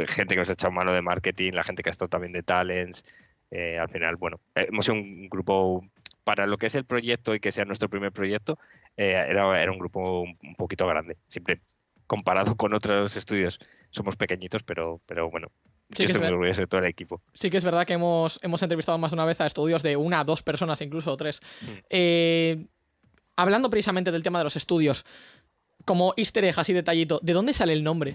gente que nos ha echado mano de marketing, la gente que ha estado también de talents. Eh, al final, bueno, eh, hemos sido un grupo para lo que es el proyecto y que sea nuestro primer proyecto, eh, era, era un grupo un, un poquito grande. Siempre comparado con otros estudios somos pequeñitos, pero, pero bueno, Sí que yo es estoy muy orgulloso de todo el equipo. Sí que es verdad que hemos, hemos entrevistado más de una vez a estudios de una, dos personas, incluso tres. Mm. Eh, hablando precisamente del tema de los estudios, como easter egg así detallito, ¿de dónde sale el nombre?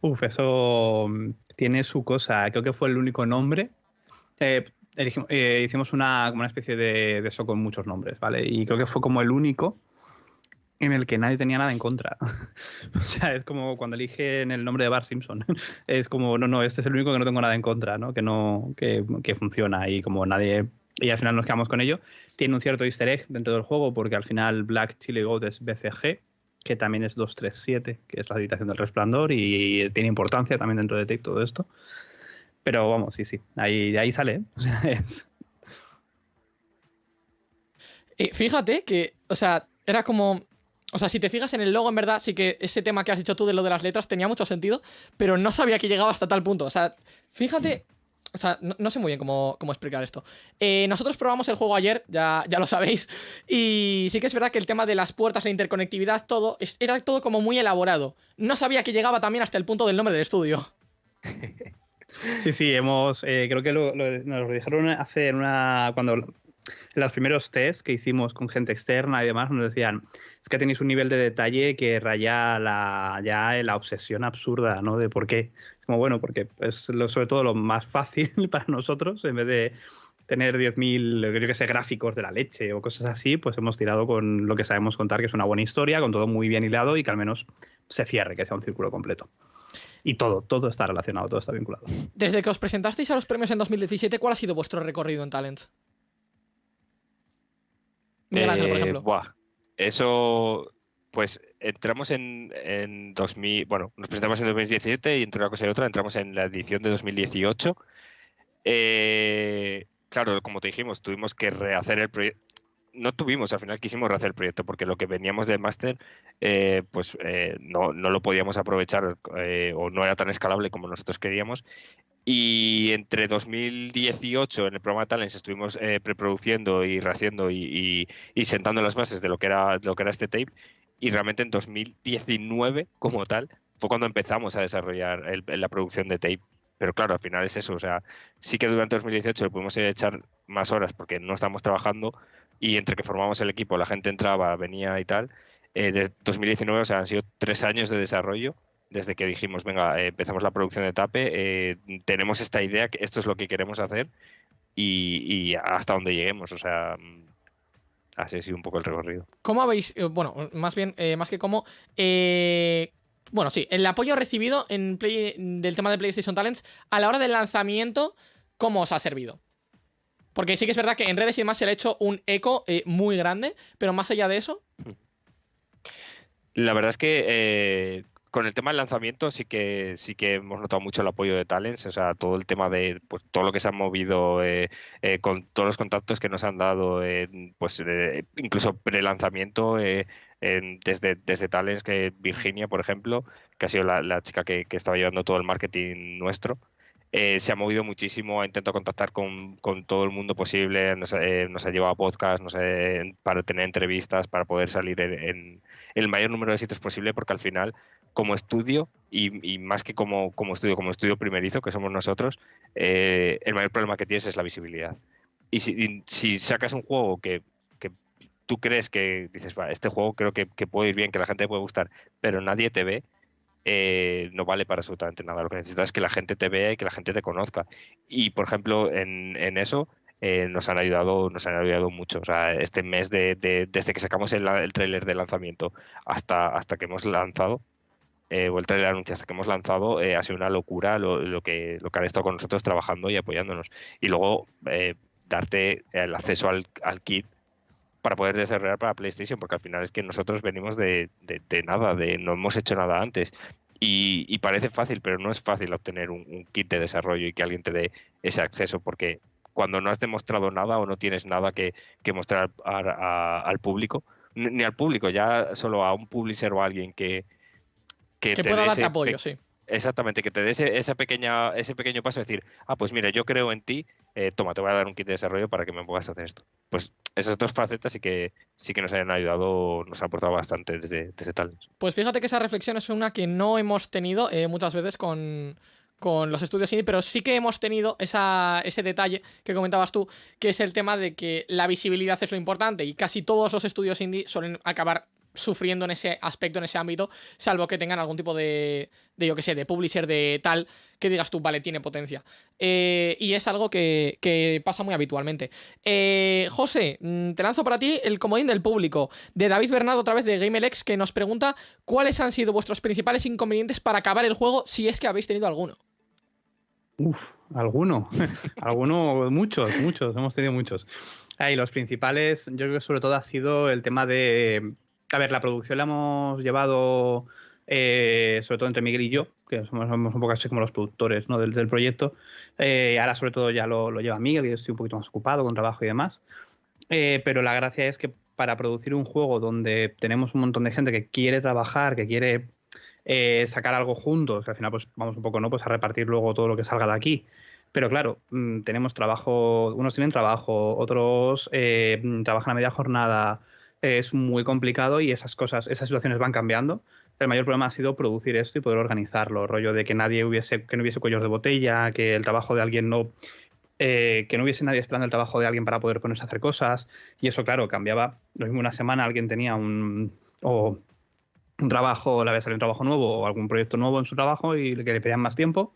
Uf, eso mm, tiene su cosa. Creo que fue el único nombre. Eh, elegimos- eh, hicimos una, como una especie de, de eso con muchos nombres, ¿vale? Y creo que fue como el único en el que nadie tenía nada en contra. o sea, es como cuando eligen el nombre de Bart Simpson. es como, no, no, este es el único que no tengo nada en contra, ¿no? Que no, que, que funciona y como nadie... Y al final nos quedamos con ello. Tiene un cierto easter egg dentro del juego porque al final Black Chili Goat es BCG, que también es 237, que es la habitación del resplandor y tiene importancia también dentro de todo esto. Pero vamos, sí, sí, ahí, de ahí sale. ¿eh? O sea, es, Eh, fíjate que, o sea, era como. O sea, si te fijas en el logo, en verdad, sí que ese tema que has dicho tú de lo de las letras tenía mucho sentido, pero no sabía que llegaba hasta tal punto. O sea, fíjate. O sea, no, no sé muy bien cómo, cómo explicar esto. Eh, nosotros probamos el juego ayer, ya, ya lo sabéis, y sí que es verdad que el tema de las puertas e interconectividad, todo, es- era todo como muy elaborado. No sabía que llegaba también hasta el punto del nombre del estudio. Sí, sí, hemos. eh, creo que lo, nos lo dijeron hace en una. Cuando. En los primeros tests que hicimos con gente externa y demás, nos decían: es que tenéis un nivel de detalle que raya la, ya la obsesión absurda, ¿no? De por qué. Como bueno, porque es sobre todo lo más fácil para nosotros, en vez de tener 10.000, yo que sé, gráficos de la leche o cosas así, pues hemos tirado con lo que sabemos contar, que es una buena historia, con todo muy bien hilado y que al menos se cierre, que sea un círculo completo. Y todo, todo está relacionado, todo está vinculado. Desde que os presentasteis a los premios en 2017, ¿cuál ha sido vuestro recorrido en Talents? Miguel Ángel, por Eh, ejemplo. buah, Eso, pues entramos en, en 2000, bueno, nos presentamos en 2017 y entre una cosa y otra entramos en la edición de 2018. Eh, claro, como te dijimos, tuvimos que rehacer el proyecto. No tuvimos, al final quisimos rehacer el proyecto porque lo que veníamos del máster, eh, pues eh, no, no lo podíamos aprovechar eh, o no era tan escalable como nosotros queríamos. Y entre 2018 en el programa Talents estuvimos eh, preproduciendo y rehaciendo y, y- sentando las bases de lo que era lo que era este tape. Y realmente en 2019, como tal, fue cuando empezamos a desarrollar el- la producción de tape. Pero claro, al final es eso. O sea, sí que durante 2018 le pudimos echar más horas porque no estábamos trabajando y entre que formamos el equipo, la gente entraba, venía y tal. Eh, desde 2019, o sea, han sido tres años de desarrollo desde que dijimos, venga, eh, empezamos la producción de Tape, eh, tenemos esta idea, que esto es lo que queremos hacer y, hasta donde lleguemos. O sea, mm, así ha sido un poco el recorrido. ¿Cómo habéis, eh, bueno, más bien, más que cómo, bueno, sí, el apoyo recibido en Play- del tema de PlayStation Talents a la hora del lanzamiento, ¿cómo os ha servido? Porque sí que es verdad que en redes y demás se le ha hecho un eco eh, muy grande, pero más allá de eso, La verdad es que eh, con el tema del lanzamiento sí que sí que hemos notado mucho el apoyo de Talents, o sea, todo el tema de pues, todo lo que se ha movido, eh, con todos los contactos que nos han dado, pues incluso pre-lanzamiento, eh, desde, desde Talents que Virginia, por ejemplo, que ha sido la, chica que, estaba llevando todo el marketing nuestro. eh, se ha movido muchísimo, ha intentado contactar con, con todo el mundo posible, nos, eh, ha llevado a podcast, nos, eh, para tener entrevistas, para poder salir en, el mayor número de sitios posible, porque al final, como estudio, y, más que como, como estudio, como estudio primerizo, que somos nosotros, eh, el mayor problema que tienes es la visibilidad. Y si, y si sacas un juego que tú crees que dices, va, este juego creo que, que puede ir bien, que la gente puede gustar, pero nadie te ve, eh, no vale para absolutamente nada. Lo que necesitas es que la gente te vea y que la gente te conozca. Y, por ejemplo, en, en eso eh, nos han ayudado nos han ayudado mucho. O sea, este mes de, de- desde que sacamos el, el tráiler de lanzamiento hasta, hasta que hemos lanzado, eh, o el trailer anuncio hasta que hemos lanzado, eh, ha sido una locura lo, que, lo que han estado con nosotros trabajando y apoyándonos. Y luego eh, darte el acceso al kit para poder desarrollar para PlayStation, porque al final es que nosotros venimos de, de- de nada, de no hemos hecho nada antes. Y, y parece fácil, pero no es fácil obtener un, un kit de desarrollo y que alguien te dé ese acceso, porque cuando no has demostrado nada o no tienes nada que, que mostrar a- a- al público, ni al público, ya solo a un publisher o a alguien que, que, que te pueda darte apoyo, sí. Exactamente, que te dé ese, esa pequeña, ese pequeño paso de decir, ah, pues mira, yo creo en ti, eh, toma, te voy a dar un kit de desarrollo para que me puedas hacer esto. Pues esas dos facetas sí que sí que nos han ayudado, nos han aportado bastante desde, desde Talents. Pues fíjate que esa reflexión es una que no hemos tenido eh, muchas veces con, con los estudios indie, pero sí que hemos tenido esa, ese detalle que comentabas tú, que es el tema de que la visibilidad es lo importante y casi todos los estudios indie suelen acabar sufriendo en ese aspecto, en ese ámbito, salvo que tengan algún tipo de, de yo que sé, de publisher de tal, que digas tú, vale, tiene potencia. Eh, y es algo que, que pasa muy habitualmente. Eh, José, mm, te lanzo para ti el comodín del público, de David Bernardo, otra vez de GameLex, que nos pregunta cuáles han sido vuestros principales inconvenientes para acabar el juego, si es que habéis tenido alguno. Uf, alguno. alguno, muchos, muchos, hemos tenido muchos. Ahí, los principales, yo creo que sobre todo ha sido el tema de. A ver, la producción la hemos llevado, eh, sobre todo entre Miguel y yo, que somos, somos un poco así como los productores ¿no? del, del proyecto. Eh, ahora, sobre todo, ya lo, lo lleva Miguel, y yo estoy un poquito más ocupado con trabajo y demás. Eh, pero la gracia es que para producir un juego donde tenemos un montón de gente que quiere trabajar, que quiere eh, sacar algo juntos, que al final pues vamos un poco no pues a repartir luego todo lo que salga de aquí. Pero claro, mm, tenemos trabajo, unos tienen trabajo, otros eh, trabajan a media jornada, es muy complicado y esas cosas, esas situaciones van cambiando. El mayor problema ha sido producir esto y poder organizarlo, rollo de que nadie hubiese, que no hubiese cuellos de botella, que el trabajo de alguien no, eh, que no hubiese nadie esperando el trabajo de alguien para poder ponerse a hacer cosas. Y eso, claro, cambiaba. Lo mismo una semana alguien tenía un, o un trabajo, le había salido un trabajo nuevo o algún proyecto nuevo en su trabajo y que le pedían más tiempo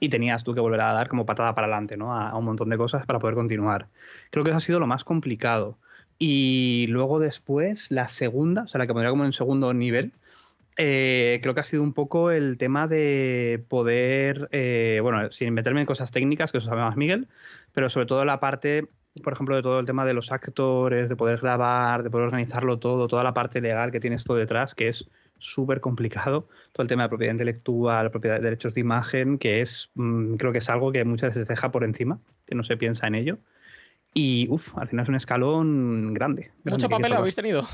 y tenías tú que volver a dar como patada para adelante, ¿no? A, a, un montón de cosas para poder continuar. Creo que eso ha sido lo más complicado. Y luego después, la segunda, o sea, la que pondría como en segundo nivel, eh, creo que ha sido un poco el tema de poder, eh, bueno, sin meterme en cosas técnicas, que eso sabe más Miguel, pero sobre todo la parte, por ejemplo, de todo el tema de los actores, de poder grabar, de poder organizarlo todo, toda la parte legal que tienes todo detrás, que es súper complicado, todo el tema de propiedad intelectual, propiedad de derechos de imagen, que es, mmm, creo que es algo que muchas veces se deja por encima, que no se piensa en ello. Y, uff, al final es un escalón grande. grande ¿Mucho papel habéis tenido?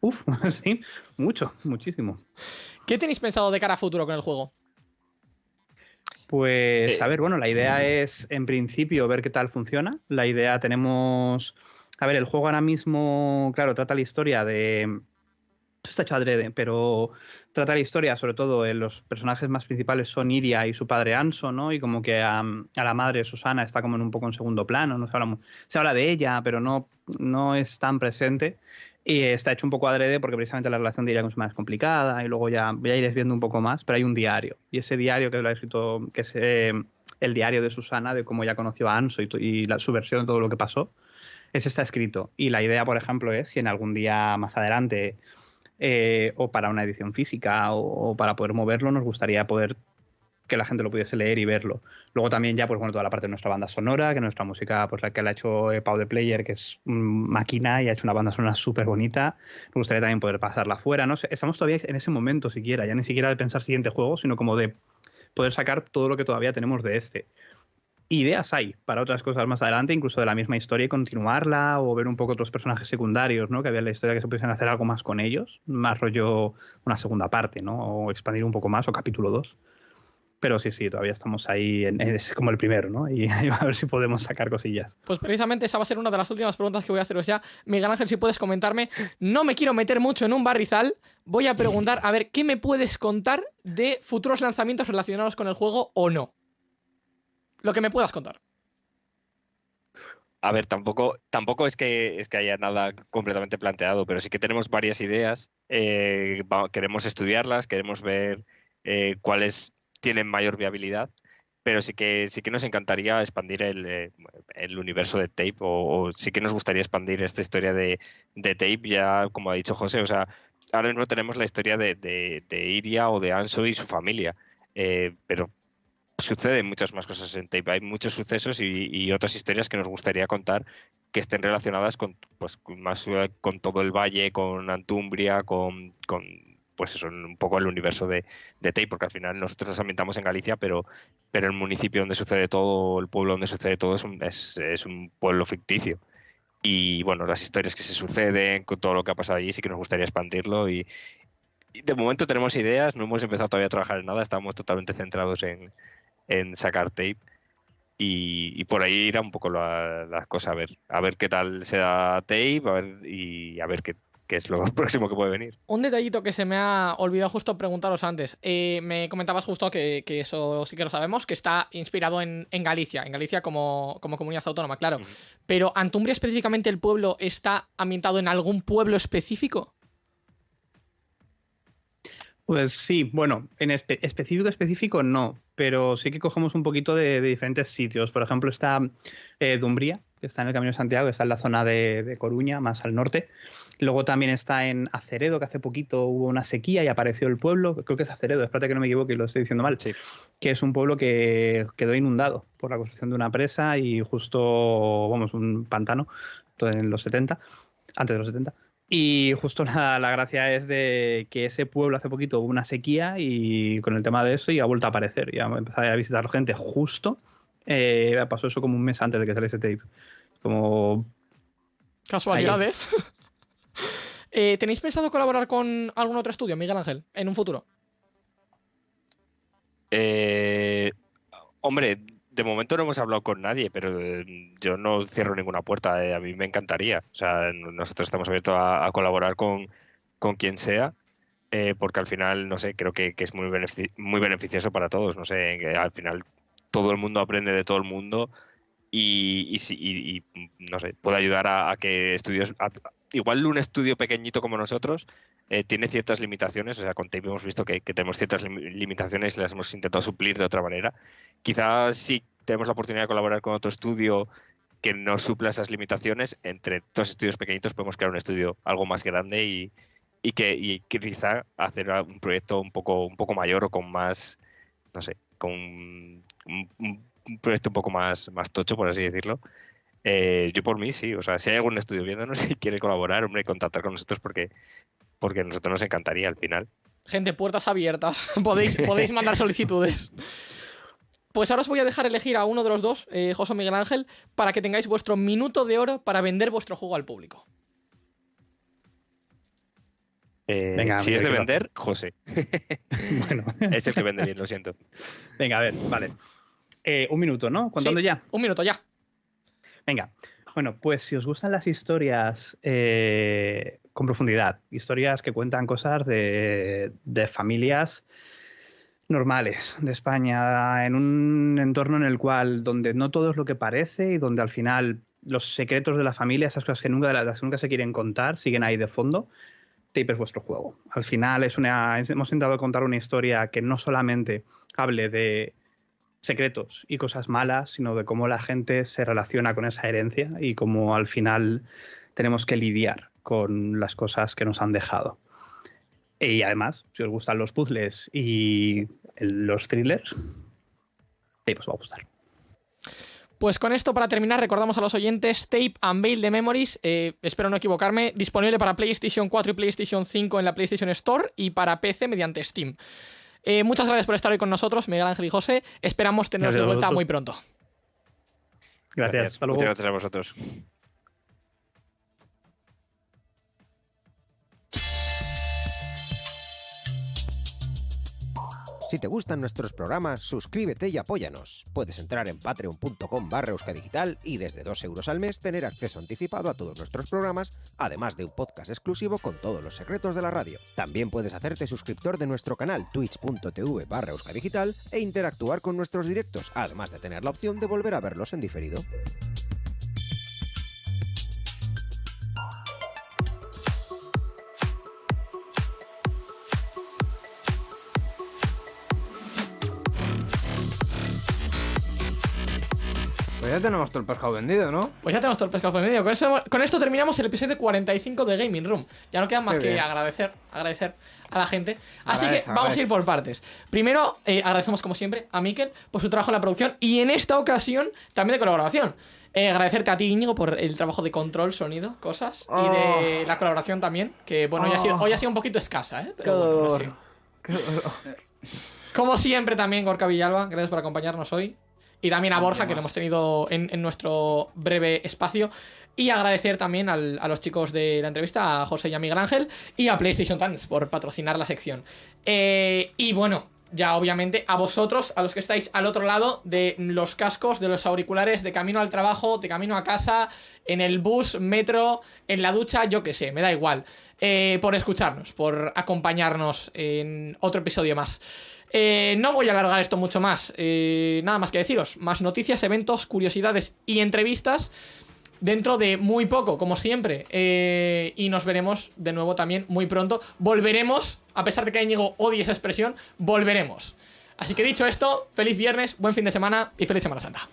Uf, sí, mucho, muchísimo. ¿Qué tenéis pensado de cara a futuro con el juego? Pues, a ver, bueno, la idea es, en principio, ver qué tal funciona. La idea tenemos. A ver, el juego ahora mismo, claro, trata la historia de. Esto está hecho adrede, pero trata la historia, sobre todo, en los personajes más principales son Iria y su padre Anso, ¿no? Y como que a, a la madre Susana está como en un poco en segundo plano, no se habla, se habla de ella, pero no, no es tan presente. Y está hecho un poco adrede porque precisamente la relación de ella con su madre es complicada y luego ya, ya iréis viendo un poco más, pero hay un diario. Y ese diario que lo ha escrito, que es eh, el diario de Susana, de cómo ella conoció a Anso y, y la, su versión de todo lo que pasó, ese está escrito. Y la idea, por ejemplo, es si en algún día más adelante, eh, o para una edición física, o, para poder moverlo, nos gustaría poder que la gente lo pudiese leer y verlo. Luego también ya, pues bueno, toda la parte de nuestra banda sonora, que nuestra música, pues la que la ha hecho eh, Pau de Player, que es máquina y ha hecho una banda sonora súper bonita. Me gustaría también poder pasarla fuera, ¿no? Estamos todavía en ese momento siquiera, ya ni siquiera de pensar siguiente juego, sino como de poder sacar todo lo que todavía tenemos de este. Ideas hay para otras cosas más adelante, incluso de la misma historia y continuarla o ver un poco otros personajes secundarios, ¿no? Que había en la historia que se pudiesen hacer algo más con ellos, más rollo una segunda parte, ¿no? O expandir un poco más o capítulo 2 pero sí, sí, todavía estamos ahí, en, es como el primero, ¿no? Y, y, a ver si podemos sacar cosillas. Pues precisamente esa va a ser una de las últimas preguntas que voy a haceros ya. Miguel Ángel, si puedes comentarme, no me quiero meter mucho en un barrizal, voy a preguntar, a ver, ¿qué me puedes contar de futuros lanzamientos relacionados con el juego o no? Lo que me puedas contar. A ver, tampoco, tampoco es, que, es que haya nada completamente planteado, pero sí que tenemos varias ideas. Eh, queremos estudiarlas, queremos ver eh, cuáles tienen mayor viabilidad, pero sí que sí que nos encantaría expandir el, eh, el universo de Tape o, sí que nos gustaría expandir esta historia de, de, Tape ya como ha dicho José, o sea, ahora mismo tenemos la historia de, de, Iria o de Anso y su familia, pero suceden muchas más cosas en Tape, hay muchos sucesos y, otras historias que nos gustaría contar que estén relacionadas con pues más con todo el valle, con Antumbria, con, con pues eso, un poco el universo de, de Tape, porque al final nosotros nos ambientamos en Galicia, pero, pero el municipio donde sucede todo, el pueblo donde sucede todo, es un, es, es un pueblo ficticio. Y bueno, las historias que se suceden, con todo lo que ha pasado allí, sí que nos gustaría expandirlo. Y de momento tenemos ideas, no hemos empezado todavía a trabajar en nada, estamos totalmente centrados en, en sacar Tape. Y, y, por ahí irá un poco la, la, cosa, a ver, a ver qué tal se da Tape a ver, y a ver qué, es lo próximo que puede venir. Un detallito que se me ha olvidado justo preguntaros antes. Eh, me comentabas justo que, que, eso sí que lo sabemos, que está inspirado en, en Galicia, en Galicia como, como, comunidad autónoma, claro. Uh -huh. Pero Antumbria específicamente el pueblo está ambientado en algún pueblo específico. Pues sí, bueno, en espe específico específico no, pero sí que cogemos un poquito de, de diferentes sitios. Por ejemplo, está eh, Dumbría, que está en el Camino de Santiago, que está en la zona de, de, Coruña, más al norte. Luego también está en Aceredo, que hace poquito hubo una sequía y apareció el pueblo, creo que es Aceredo, espérate que no me equivoque y lo estoy diciendo mal, sí. que es un pueblo que quedó inundado por la construcción de una presa y justo, vamos, un pantano en los 70, antes de los 70. Y justo la, la, gracia es de que ese pueblo hace poquito hubo una sequía y con el tema de eso y ha vuelto a aparecer. Y ha empezado a visitar gente justo. Eh, pasó eso como un mes antes de que saliese tape. Como Casualidades. Eh, ¿Tenéis pensado colaborar con algún otro estudio, Miguel Ángel, en un futuro? Eh, hombre, de momento no hemos hablado con nadie, pero eh, yo no cierro ninguna puerta. eh, a mí me encantaría. O sea, nosotros estamos abiertos a, colaborar con, con quien sea, eh, porque al final, no sé, creo que, que es muy, benefici- muy beneficioso para todos. No sé, al final todo el mundo aprende de todo el mundo y, y, no sé, puede ayudar a, que estudios. Igual un estudio pequeñito como nosotros eh, tiene ciertas limitaciones, o sea, con Tape hemos visto que, tenemos ciertas lim- limitaciones y las hemos intentado suplir de otra manera. Quizás si tenemos la oportunidad de colaborar con otro estudio que nos supla esas limitaciones, entre dos estudios pequeñitos podemos crear un estudio algo más grande y, y que y quizá hacer un proyecto un poco, un poco mayor o con más, no sé, con un, proyecto un poco más tocho, por así decirlo. Eh, yo por mí sí, o sea, si hay algún estudio viéndonos y quiere colaborar, hombre, contactar con nosotros porque, porque a nosotros nos encantaría al final. Gente, puertas abiertas. podéis, podéis mandar solicitudes. Pues ahora os voy a dejar elegir a uno de los dos, eh, José o Miguel Ángel, para que tengáis vuestro minuto de oro para vender vuestro juego al público. Eh, Venga, si es de vender, José. Bueno, Es el que vende bien, lo siento. venga, a ver, vale. Eh, un minuto, ¿no? ¿Contando Sí, ya? Un minuto ya. Venga. Bueno, pues si os gustan las historias eh, con profundidad, historias que cuentan cosas de, de familias normales de España, en un entorno en el cual donde no todo es lo que parece y donde al final los secretos de la familia, esas cosas que nunca, nunca se quieren contar, siguen ahí de fondo. Tape es vuestro juego. Al final es una, hemos intentado contar una historia que no solamente hable de secretos y cosas malas, sino de cómo la gente se relaciona con esa herencia y cómo al final tenemos que lidiar con las cosas que nos han dejado. Y además, si os gustan los puzzles y los thrillers, Tape os va a gustar. Pues con esto, para terminar, recordamos a los oyentes Tape Unveil de Memories, eh, espero no equivocarme, disponible para PlayStation 4 y PlayStation 5 en la PlayStation Store y para PC mediante Steam. Eh, muchas gracias por estar hoy con nosotros, Miguel Ángel y José. Esperamos teneros Gracias de vuelta muy pronto. Gracias. Hasta luego. Muchas gracias a vosotros. Si te gustan nuestros programas, suscríbete y apóyanos. Puedes entrar en patreon.com barra euskadigital y desde 2 euros al mes tener acceso anticipado a todos nuestros programas, además de un podcast exclusivo con todos los secretos de la radio. También puedes hacerte suscriptor de nuestro canal twitch.tv barra euskadigital e interactuar con nuestros directos, además de tener la opción de volver a verlos en diferido. Ya tenemos todo el pescado vendido, ¿no? Pues ya tenemos todo el pescado medio. Con, eso- con esto terminamos el episodio 45 de Gaming Room. Ya no queda más Qué que bien. agradecer, agradecer a la gente. Así Agradece, que vamos a ir por partes. Primero, eh, agradecemos como siempre a Mikel por su trabajo en la producción y en esta ocasión también de colaboración. Eh, agradecerte a ti, Íñigo, por el trabajo de control, sonido, cosas. Y de la colaboración también, que bueno, hoy, ha sido, hoy ha sido un poquito escasa, ¿eh? Pero Qué bueno, dolor. Como siempre también, Gorka Villalba, gracias por acompañarnos hoy. Y también a Borja, que lo hemos tenido en, en nuestro breve espacio. Y agradecer también al- a los chicos de la entrevista, a José y a Miguel Ángel, y a PlayStation Times por patrocinar la sección. Eh, y bueno, ya obviamente a vosotros, a los que estáis al otro lado de los cascos, de los auriculares, de camino al trabajo, de camino a casa, en el bus, metro, en la ducha, yo qué sé, me da igual. Eh, por escucharnos, por acompañarnos en otro episodio más. Eh, no voy a alargar esto mucho más. eh, nada más que deciros. Más noticias, eventos, curiosidades y entrevistas dentro de muy poco, como siempre. Eh, y nos veremos de nuevo también muy pronto. Volveremos, a pesar de que Íñigo odie esa expresión, volveremos. Así que dicho esto, feliz viernes, buen fin de semana y feliz Semana Santa.